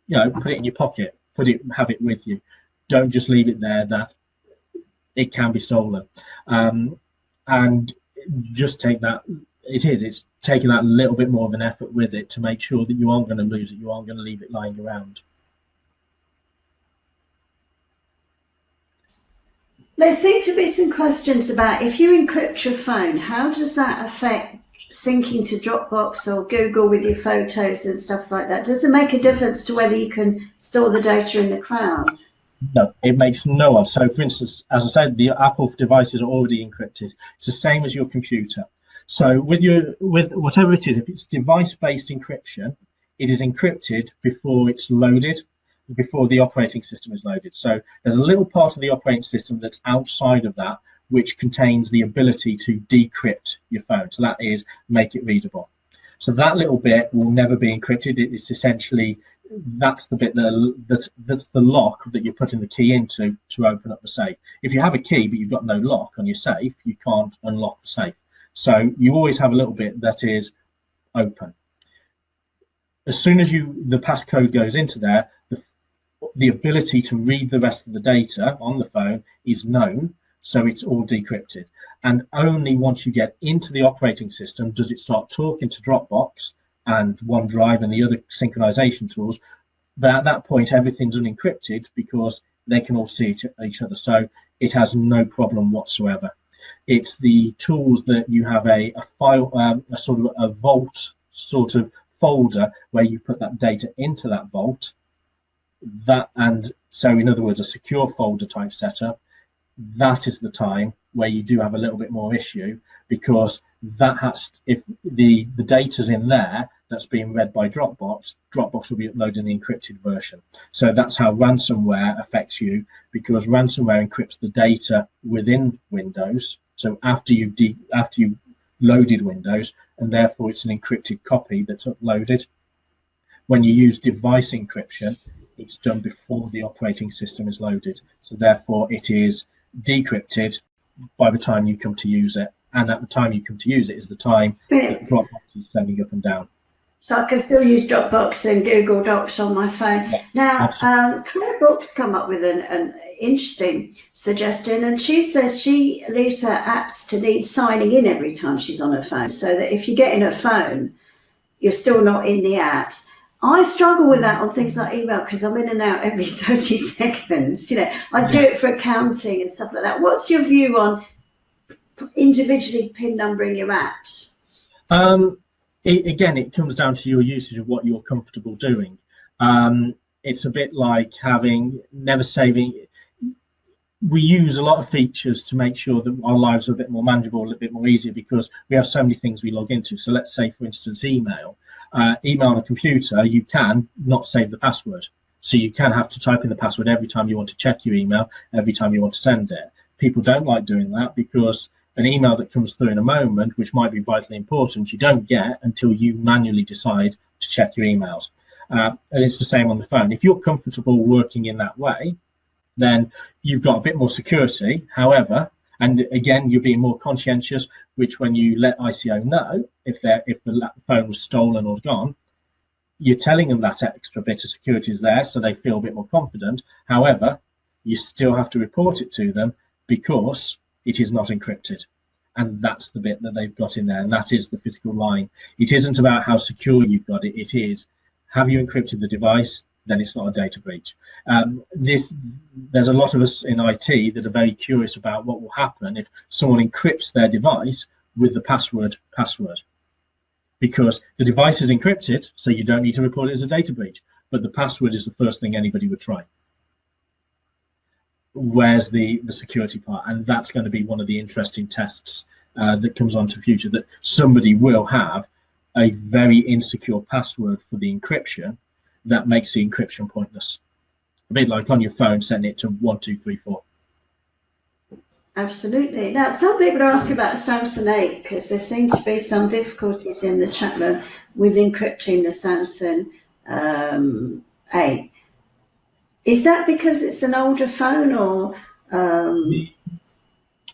You know, put it in your pocket, put it, have it with you. Don't just leave it there that it can be stolen. Um, and just take that, it is, it's taking that little bit more of an effort with it to make sure that you aren't going to lose it, you aren't going to leave it lying around. There seem to be some questions about if you encrypt your phone, how does that affect syncing to Dropbox or Google with your photos and stuff like that? Does it make a difference to whether you can store the data in the cloud? No, it makes no odds. So, for instance, as I said, the Apple devices are already encrypted. It's the same as your computer. So, with your with whatever it is, if it's device-based encryption, it is encrypted before it's loaded before the operating system is loaded. So there's a little part of the operating system that's outside of that, which contains the ability to decrypt your phone. So that is make it readable. So that little bit will never be encrypted. It's essentially that's the bit that, that's that's the lock that you're putting the key into to open up the safe. If you have a key but you've got no lock on your safe, you can't unlock the safe. So you always have a little bit that is open. As soon as you the passcode goes into there, the ability to read the rest of the data on the phone is known, so it's all decrypted. And only once you get into the operating system does it start talking to Dropbox and OneDrive and the other synchronization tools. But at that point, everything's unencrypted because they can all see each other. So it has no problem whatsoever. It's the tools that you have a, a file, um, a sort of a vault sort of folder where you put that data into that vault that and so in other words a secure folder type setup that is the time where you do have a little bit more issue because that has if the the data's in there that's being read by Dropbox, Dropbox will be uploading the encrypted version. So that's how ransomware affects you because ransomware encrypts the data within Windows. So after you de- after you loaded Windows, and therefore it's an encrypted copy that's uploaded. When you use device encryption, it's done before the operating system is loaded. So therefore it is decrypted by the time you come to use it. And at the time you come to use it is the time that Dropbox is sending up and down. So I can still use Dropbox and Google Docs on my phone. Yeah, now, um, Claire Brooks come up with an, an, interesting suggestion, and she says she leaves her apps to need signing in every time she's on her phone, so that if you get in her phone, you're still not in the apps. I struggle with that on things like email because I'm in and out every [laughs] 30 seconds. You know, I do it for accounting and stuff like that. What's your view on individually pin numbering your apps? Um, it, again, it comes down to your usage of what you're comfortable doing. Um, it's a bit like having never saving. We use a lot of features to make sure that our lives are a bit more manageable, a little bit more easier because we have so many things we log into. So let's say, for instance, email uh, email on a computer, you can not save the password. So you can have to type in the password every time you want to check your email, every time you want to send it. People don't like doing that because an email that comes through in a moment, which might be vitally important, you don't get until you manually decide to check your emails. Uh, and it's the same on the phone. If you're comfortable working in that way, then you've got a bit more security. However, and again, you're being more conscientious, which when you let ICO know if they if the phone was stolen or gone, you're telling them that extra bit of security is there, so they feel a bit more confident. However, you still have to report it to them because it is not encrypted. And that's the bit that they've got in there, and that is the physical line. It isn't about how secure you've got it, it is have you encrypted the device? Then it's not a data breach. Um, this, there's a lot of us in IT that are very curious about what will happen if someone encrypts their device with the password password, because the device is encrypted, so you don't need to report it as a data breach, but the password is the first thing anybody would try. Where's the the security part, and that's going to be one of the interesting tests uh, that comes on to future that somebody will have a very insecure password for the encryption that makes the encryption pointless. A bit like on your phone, setting it to one, two, three, four. Absolutely. Now, some people are asking about Samsung 8 because there seem to be some difficulties in the chat room with encrypting the Samsung um, 8. Is that because it's an older phone or? Um...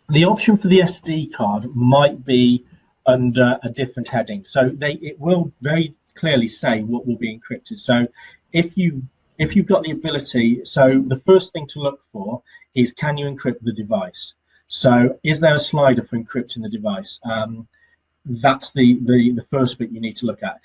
the option for the SD card might be under a different heading. So they it will very clearly say what will be encrypted. So if you if you've got the ability, so the first thing to look for is can you encrypt the device? So is there a slider for encrypting the device? Um, that's the, the, the first bit you need to look at.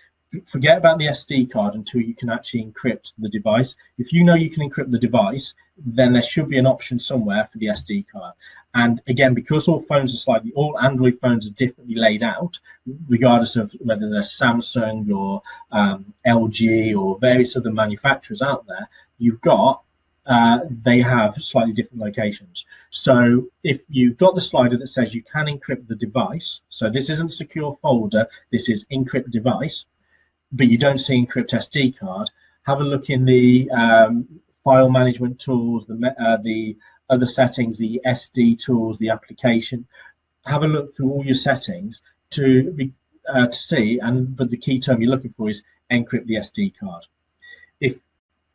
Forget about the SD card until you can actually encrypt the device. If you know you can encrypt the device, then there should be an option somewhere for the SD card. And again, because all phones are slightly, all Android phones are differently laid out, regardless of whether they're Samsung or um, LG or various other manufacturers out there, you've got uh, they have slightly different locations. So if you've got the slider that says you can encrypt the device, so this isn't secure folder, this is encrypt device, but you don't see encrypt SD card, have a look in the um, file management tools, the, uh, the other settings, the SD tools, the application. Have a look through all your settings to be uh, to see, and but the key term you're looking for is encrypt the SD card. If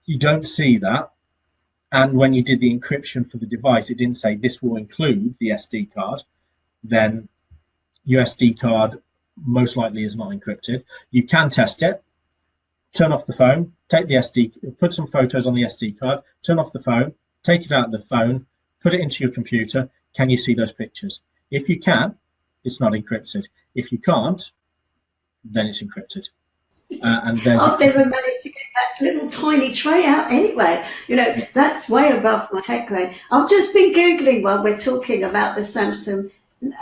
you don't see that, and when you did the encryption for the device, it didn't say this will include the SD card, then your SD card most likely is not encrypted. You can test it, turn off the phone, take the SD, put some photos on the SD card, turn off the phone, take it out of the phone, put it into your computer. Can you see those pictures? If you can, it's not encrypted. If you can't, then it's encrypted. Uh, and then I've never managed to get that little tiny tray out anyway. You know, that's way above my tech grade. I've just been Googling while we're talking about the Samsung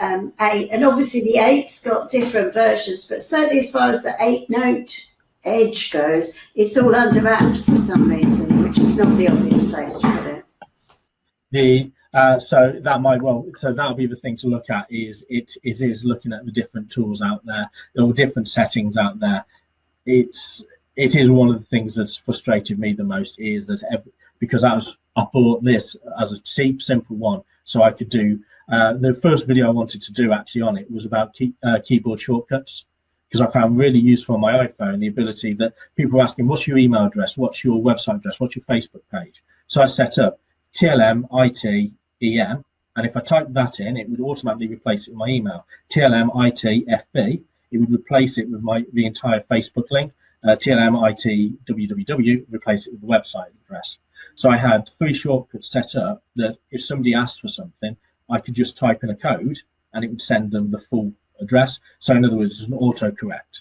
um, 8, and obviously the 8's got different versions, but certainly as far as the 8 Note Edge goes, it's all under apps for some reason, which is not the obvious place to put it. The uh, so that might well so that'll be the thing to look at is it is is looking at the different tools out there or different settings out there it's it is one of the things that's frustrated me the most is that every, because I was I bought this as a cheap simple one so I could do uh, the first video I wanted to do actually on it was about key, uh, keyboard shortcuts because I found really useful on my iPhone the ability that people were asking what's your email address? What's your website address? What's your Facebook page? So I set up TLM IT EM and if I type that in it would automatically replace it with my email. TLM IT FB it would replace it with my the entire Facebook link, uh, TLM IT www, replace it with the website address. So I had three shortcuts set up that if somebody asked for something, I could just type in a code and it would send them the full address. So in other words, it's an autocorrect.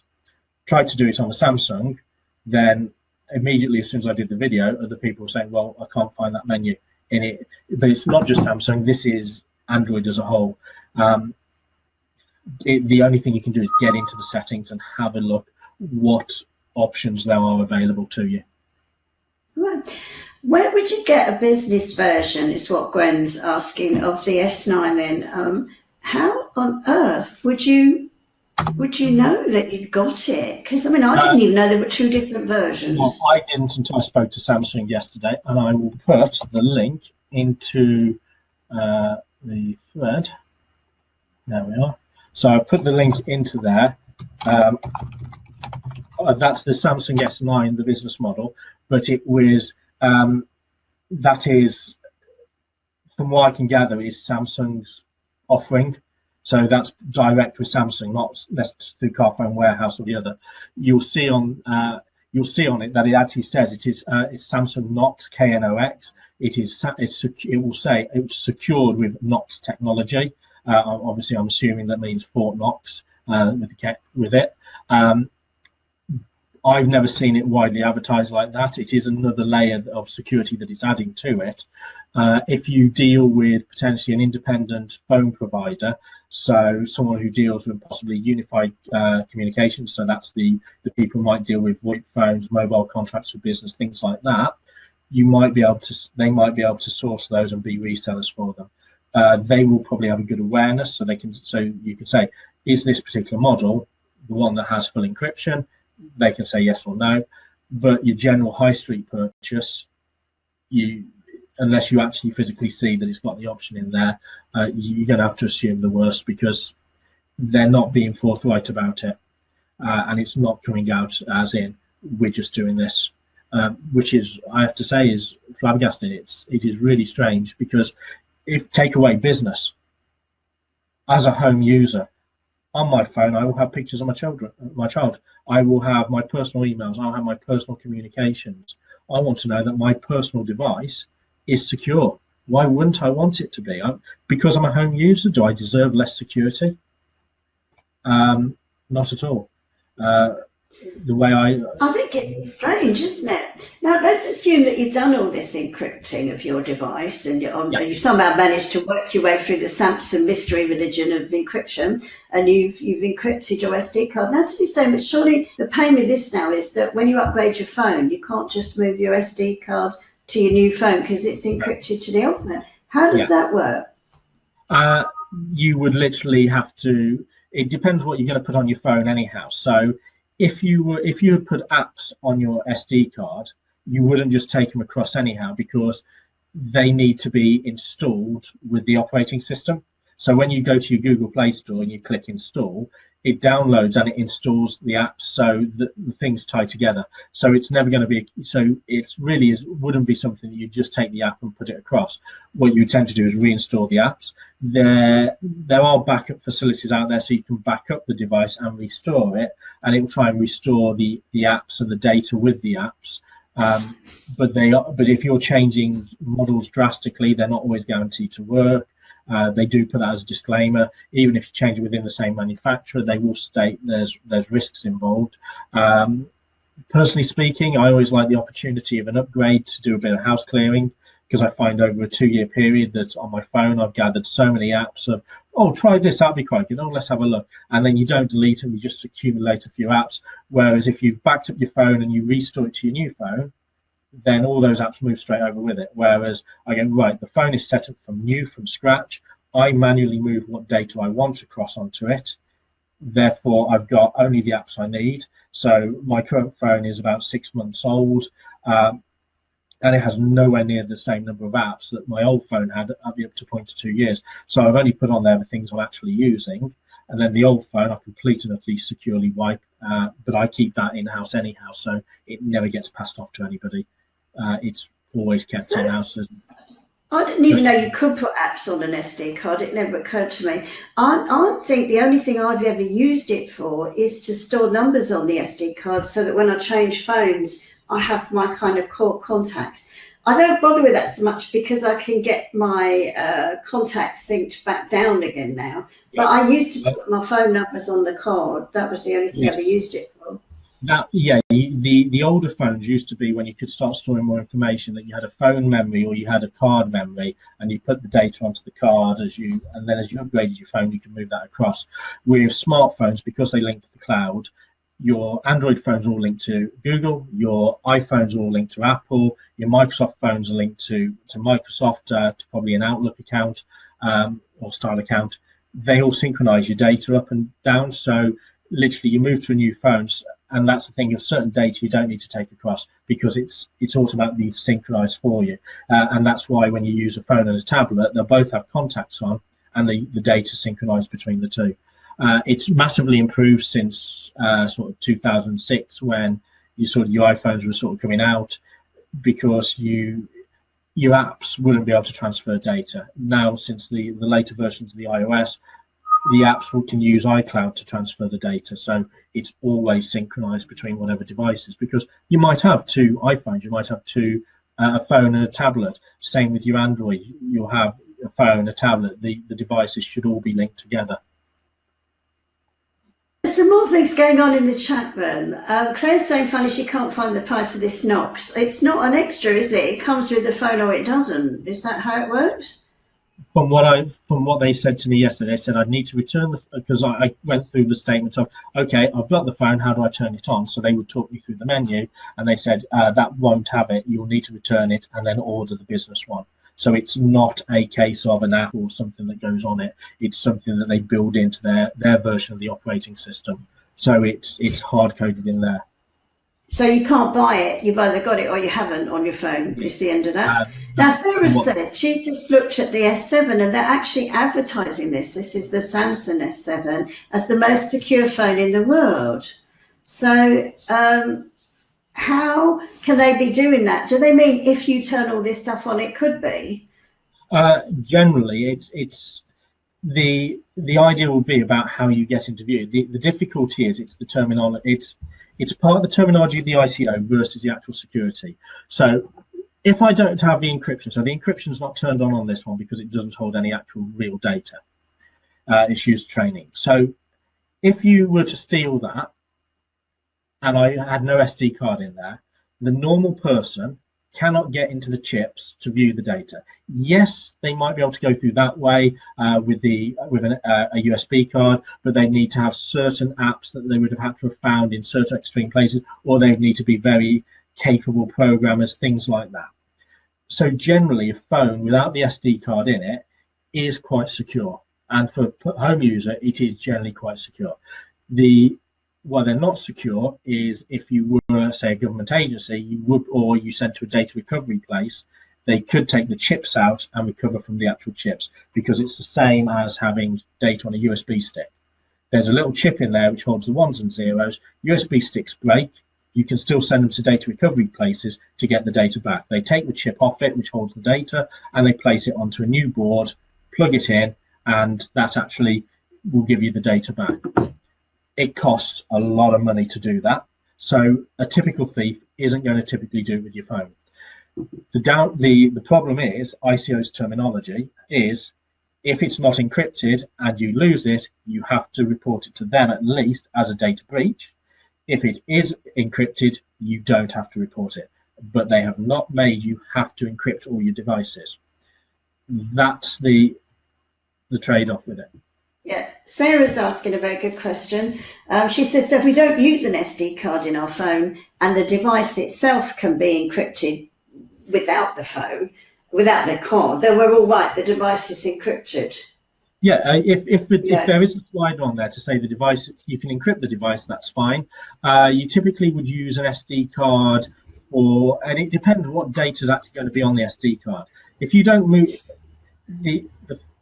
Tried to do it on a Samsung, then immediately as soon as I did the video, other people were saying, well, I can't find that menu in it. But it's not just Samsung, this is Android as a whole. Um, it, the only thing you can do is get into the settings and have a look what options there are available to you. Right. Where would you get a business version? Is what Gwen's asking of the S9. Then, um, how on earth would you would you know that you'd got it? Because I mean, I didn't even know there were two different versions. Well, I didn't until I spoke to Samsung yesterday, and I will put the link into uh, the thread. There we are. So I put the link into there. Um, uh, that's the Samsung S9, the business model, but it was, um, that is, from what I can gather, is Samsung's offering. So that's direct with Samsung, not through Carphone Warehouse or the other. You'll see on uh, you'll see on it that it actually says it is uh, it's Samsung Knox KNOX. It is it's it will say it's secured with Knox technology. Uh, obviously, I'm assuming that means Fort Knox uh, with, the, with it. Um, I've never seen it widely advertised like that. It is another layer of security that it's adding to it. Uh, if you deal with potentially an independent phone provider, so someone who deals with possibly unified uh, communications, so that's the, the people might deal with VoIP phones, mobile contracts for business, things like that, you might be able to, they might be able to source those and be resellers for them uh, they will probably have a good awareness. So they can, so you can say, is this particular model the one that has full encryption? They can say yes or no. But your general high street purchase, you unless you actually physically see that it's got the option in there, uh, you're going to have to assume the worst because they're not being forthright about it, uh, and it's not coming out as in we're just doing this. Um, which is, I have to say, is flabbergasting. It's it is really strange because if take away business, as a home user, on my phone, I will have pictures of my children, my child. I will have my personal emails. I'll have my personal communications. I want to know that my personal device is secure. Why wouldn't I want it to be? I, because I'm a home user, do I deserve less security? Um, not at all. Uh, the way I. I think it's strange, isn't it? Now let's assume that you've done all this encrypting of your device, and, yeah. and you somehow managed to work your way through the Samsung mystery religion of encryption, and you've you've encrypted your SD card. Now to be saying, but surely the pain with this now is that when you upgrade your phone, you can't just move your SD card to your new phone because it's encrypted to the old phone. How does yeah. that work? Uh, you would literally have to. It depends what you're going to put on your phone, anyhow. So if you were if you had put apps on your SD card, you wouldn't just take them across anyhow because they need to be installed with the operating system. So when you go to your Google Play Store and you click install, it downloads and it installs the apps so the, the things tie together. So it's never going to be so it's really is wouldn't be something that you just take the app and put it across. What you tend to do is reinstall the apps. There there are backup facilities out there so you can back up the device and restore it, and it will try and restore the the apps and the data with the apps. Um, but they are, but if you're changing models drastically, they're not always guaranteed to work. Uh, they do put that as a disclaimer. Even if you change it within the same manufacturer, they will state there's there's risks involved. Um, personally speaking, I always like the opportunity of an upgrade to do a bit of house clearing because I find over a two-year period that on my phone I've gathered so many apps of, oh, try this, that'd be quite good. Oh, let's have a look. And then you don't delete them, you just accumulate a few apps. Whereas if you've backed up your phone and you restore it to your new phone, then all those apps move straight over with it. Whereas I go, right, the phone is set up from new, from scratch. I manually move what data I want across onto it. Therefore, I've got only the apps I need. So my current phone is about six months old. Um, and it has nowhere near the same number of apps that my old phone had up to point to two years. So I've only put on there the things I'm actually using, and then the old phone I complete and at least securely wipe. Uh, but I keep that in house anyhow, so it never gets passed off to anybody uh, it's always kept so, in house. I didn't even know you could put apps on an SD card. It never occurred to me. I, I think the only thing I've ever used it for is to store numbers on the SD card so that when I change phones, I have my kind of core contacts. I don't bother with that so much because I can get my uh, contacts synced back down again now. But I used to put my phone numbers on the card. That was the only thing yeah. I ever used it for that yeah the the older phones used to be when you could start storing more information that you had a phone memory or you had a card memory and you put the data onto the card as you and then as you upgraded your phone you can move that across with smartphones because they link to the cloud your android phones are all linked to google your iphones are all linked to apple your microsoft phones are linked to to microsoft uh, to probably an outlook account um, or style account. They all synchronize your data up and down so literally you move to a new phone and that's the thing of certain data you don't need to take across because it's it's automatically synchronized for you. Uh, and that's why when you use a phone and a tablet they'll both have contacts on and the, the data synchronized between the two uh, it's massively improved since uh, sort of 2006 when you sort of your iPhones were sort of coming out because you your apps wouldn't be able to transfer data now since the the later versions of the iOS the apps can use iCloud to transfer the data. So it's always synchronized between whatever devices because you might have two iPhones, you might have two, uh, a phone and a tablet. Same with your Android, you'll have a phone, a tablet, the, the devices should all be linked together. Some more things going on in the chat room. Um, Claire's saying funny she can't find the price of this Knox. It's not an extra, is it? It comes with the phone or it doesn't. Is that how it works? from what I from what they said to me yesterday, they said I'd need to return the because I, I, went through the statement of okay, I've got the phone, how do I turn it on? So they would talk me through the menu, and they said uh, that won't have it. You'll need to return it and then order the business one. So it's not a case of an app or something that goes on it. It's something that they build into their their version of the operating system. So it's it's hard coded in there. So you can't buy it. You've either got it or you haven't on your phone. It's the end of that. Uh, now, Sarah said she's just looked at the S7 and they're actually advertising this. This is the Samsung S7 as the most secure phone in the world. So, um, how can they be doing that? Do they mean if you turn all this stuff on, it could be? Uh, generally, it's it's the the idea will be about how you get into view. The, the difficulty is it's the terminology. It's it's part of the terminology of the ICO versus the actual security. So if I don't have the encryption, so the encryption is not turned on on this one because it doesn't hold any actual real data. Uh, it's used training. So if you were to steal that and I had no SD card in there, the normal person cannot get into the chips to view the data. Yes, they might be able to go through that way uh, with the with an, uh, a USB card, but they need to have certain apps that they would have had to have found in certain extreme places, or they need to be very capable programmers, things like that. So generally, a phone without the SD card in it is quite secure, and for home user, it is generally quite secure. The why they're not secure is if you were, say, a government agency, you would, or you sent to a data recovery place, they could take the chips out and recover from the actual chips because it's the same as having data on a USB stick. There's a little chip in there which holds the ones and zeros. USB sticks break. You can still send them to data recovery places to get the data back. They take the chip off it, which holds the data, and they place it onto a new board, plug it in, and that actually will give you the data back it costs a lot of money to do that. So a typical thief isn't going to typically do it with your phone. The doubt the the problem is ICO's terminology is if it's not encrypted and you lose it, you have to report it to them at least as a data breach. If it is encrypted, you don't have to report it. But they have not made you have to encrypt all your devices. That's the the trade-off with it. Yeah, Sarah's asking a very good question. Um, she says if we don't use an SD card in our phone and the device itself can be encrypted without the phone, without the card, then we're all right. The device is encrypted. Yeah, uh, if if, the, yeah. if there is a slide on there to say the device, you can encrypt the device, that's fine. Uh, you typically would use an SD card, or and it depends what data is actually going to be on the SD card. If you don't move, the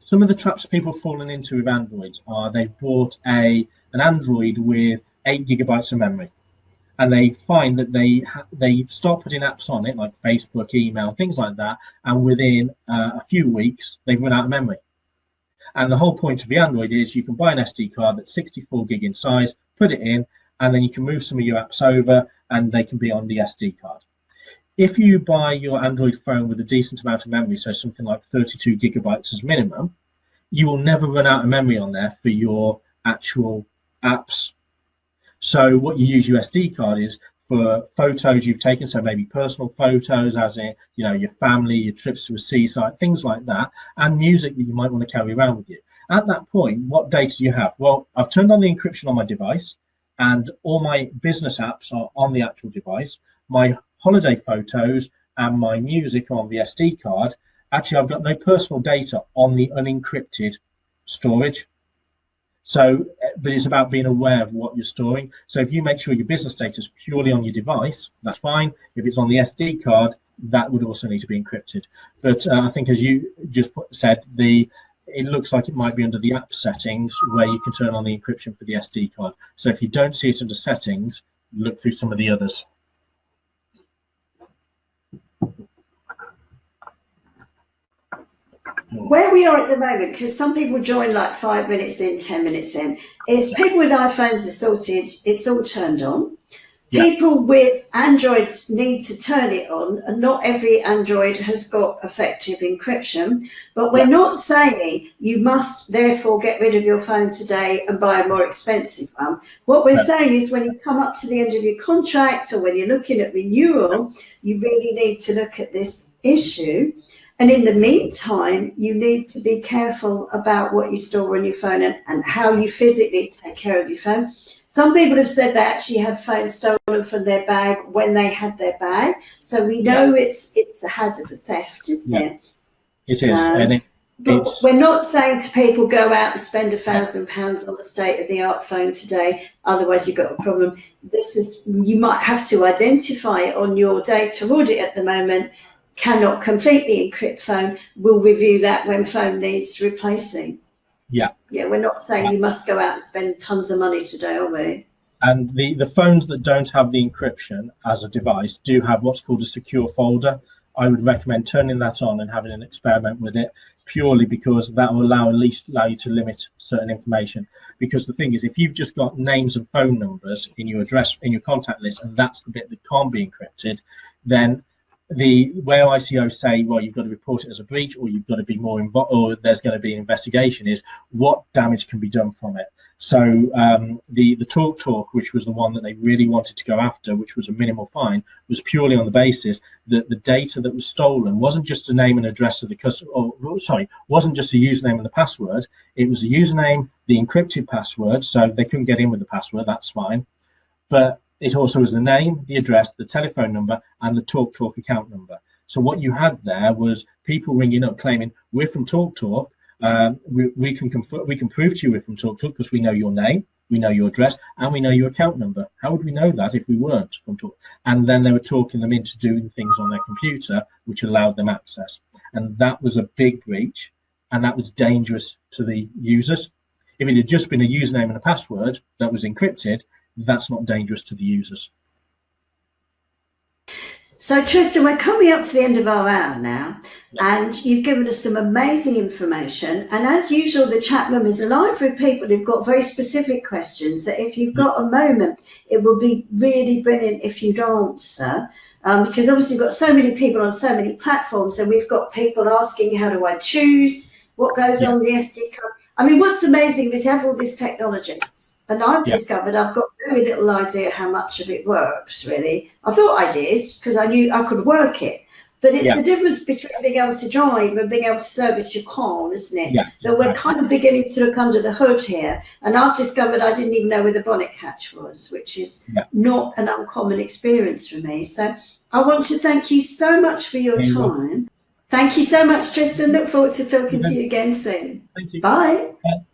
some of the traps people have fallen into with Androids are they've bought a an Android with eight gigabytes of memory, and they find that they they start putting apps on it like Facebook, email, things like that, and within uh, a few weeks they've run out of memory. And the whole point of the Android is you can buy an SD card that's 64 gig in size, put it in, and then you can move some of your apps over, and they can be on the SD card if you buy your Android phone with a decent amount of memory, so something like 32 gigabytes as minimum, you will never run out of memory on there for your actual apps. So what you use your SD card is for photos you've taken, so maybe personal photos, as in you know your family, your trips to a seaside, things like that, and music that you might want to carry around with you. At that point, what data do you have? Well, I've turned on the encryption on my device, and all my business apps are on the actual device. My holiday photos and my music on the SD card, actually I've got no personal data on the unencrypted storage. So, but it's about being aware of what you're storing. So if you make sure your business data is purely on your device, that's fine. If it's on the SD card, that would also need to be encrypted. But uh, I think as you just said, the it looks like it might be under the app settings where you can turn on the encryption for the SD card. So if you don't see it under settings, look through some of the others. Hmm. Where we are at the moment, because some people join like five minutes in, 10 minutes in, is people with iPhones are sorted, it's all turned on. Yeah. People with Androids need to turn it on, and not every Android has got effective encryption. But we're yeah. not saying you must therefore get rid of your phone today and buy a more expensive one. What we're saying is when you come up to the end of your contract or when you're looking at renewal, you really need to look at this issue and in the meantime, you need to be careful about what you store on your phone and, and how you physically take care of your phone. Some people have said they actually had phones stolen from their bag when they had their bag. So we know yeah. it's it's a hazard of theft, isn't yeah. it? It is. Um, and it, but we're not saying to people go out and spend a thousand pounds on a state of the art phone today, otherwise you've got a problem. This is you might have to identify on your data audit at the moment cannot completely encrypt phone, we'll review that when phone needs replacing. Yeah. Yeah, we're not saying you must go out and spend tons of money today, are we? And the, the phones that don't have the encryption as a device do have what's called a secure folder I would recommend turning that on and having an experiment with it purely because that will allow at least allow you to limit certain information. Because the thing is, if you've just got names and phone numbers in your address in your contact list, and that's the bit that can't be encrypted, then the where ICO say, well, you've got to report it as a breach, or you've got to be more involved, or there's going to be an investigation, is what damage can be done from it. So um, the the TalkTalk, which was the one that they really wanted to go after, which was a minimal fine, was purely on the basis that the data that was stolen wasn't just a name and address of the customer, or sorry, wasn't just a username and the password. It was a username, the encrypted password, so they couldn't get in with the password. That's fine, but it also was the name, the address, the telephone number, and the TalkTalk account number. So what you had there was people ringing up claiming, we're from TalkTalk, um, we, we, can we can prove to you we're from TalkTalk because we know your name, we know your address, and we know your account number. How would we know that if we weren't from Talk? And then they were talking them into doing things on their computer, which allowed them access. And that was a big breach, and that was dangerous to the users. If it had just been a username and a password that was encrypted, that's not dangerous to the users. So Tristan, we're coming up to the end of our hour now, and you've given us some amazing information. And as usual, the chat room is alive with people who've got very specific questions that if you've got a moment, it will be really brilliant if you'd answer. Um, because obviously we've got so many people on so many platforms and we've got people asking, how do I choose? What goes yeah. on the SD card? I mean, what's amazing is we have all this technology and I've yeah. discovered I've got very little idea how much of it works, really. I thought I did because I knew I could work it. But it's yeah. the difference between being able to drive and being able to service your car, isn't it? Yeah. That we're kind of beginning to look under the hood here. And I've discovered I didn't even know where the bonnet catch was, which is yeah. not an uncommon experience for me. So I want to thank you so much for your time. Thank you so much, Tristan. Look forward to talking to you again soon. Thank you. Bye. Bye.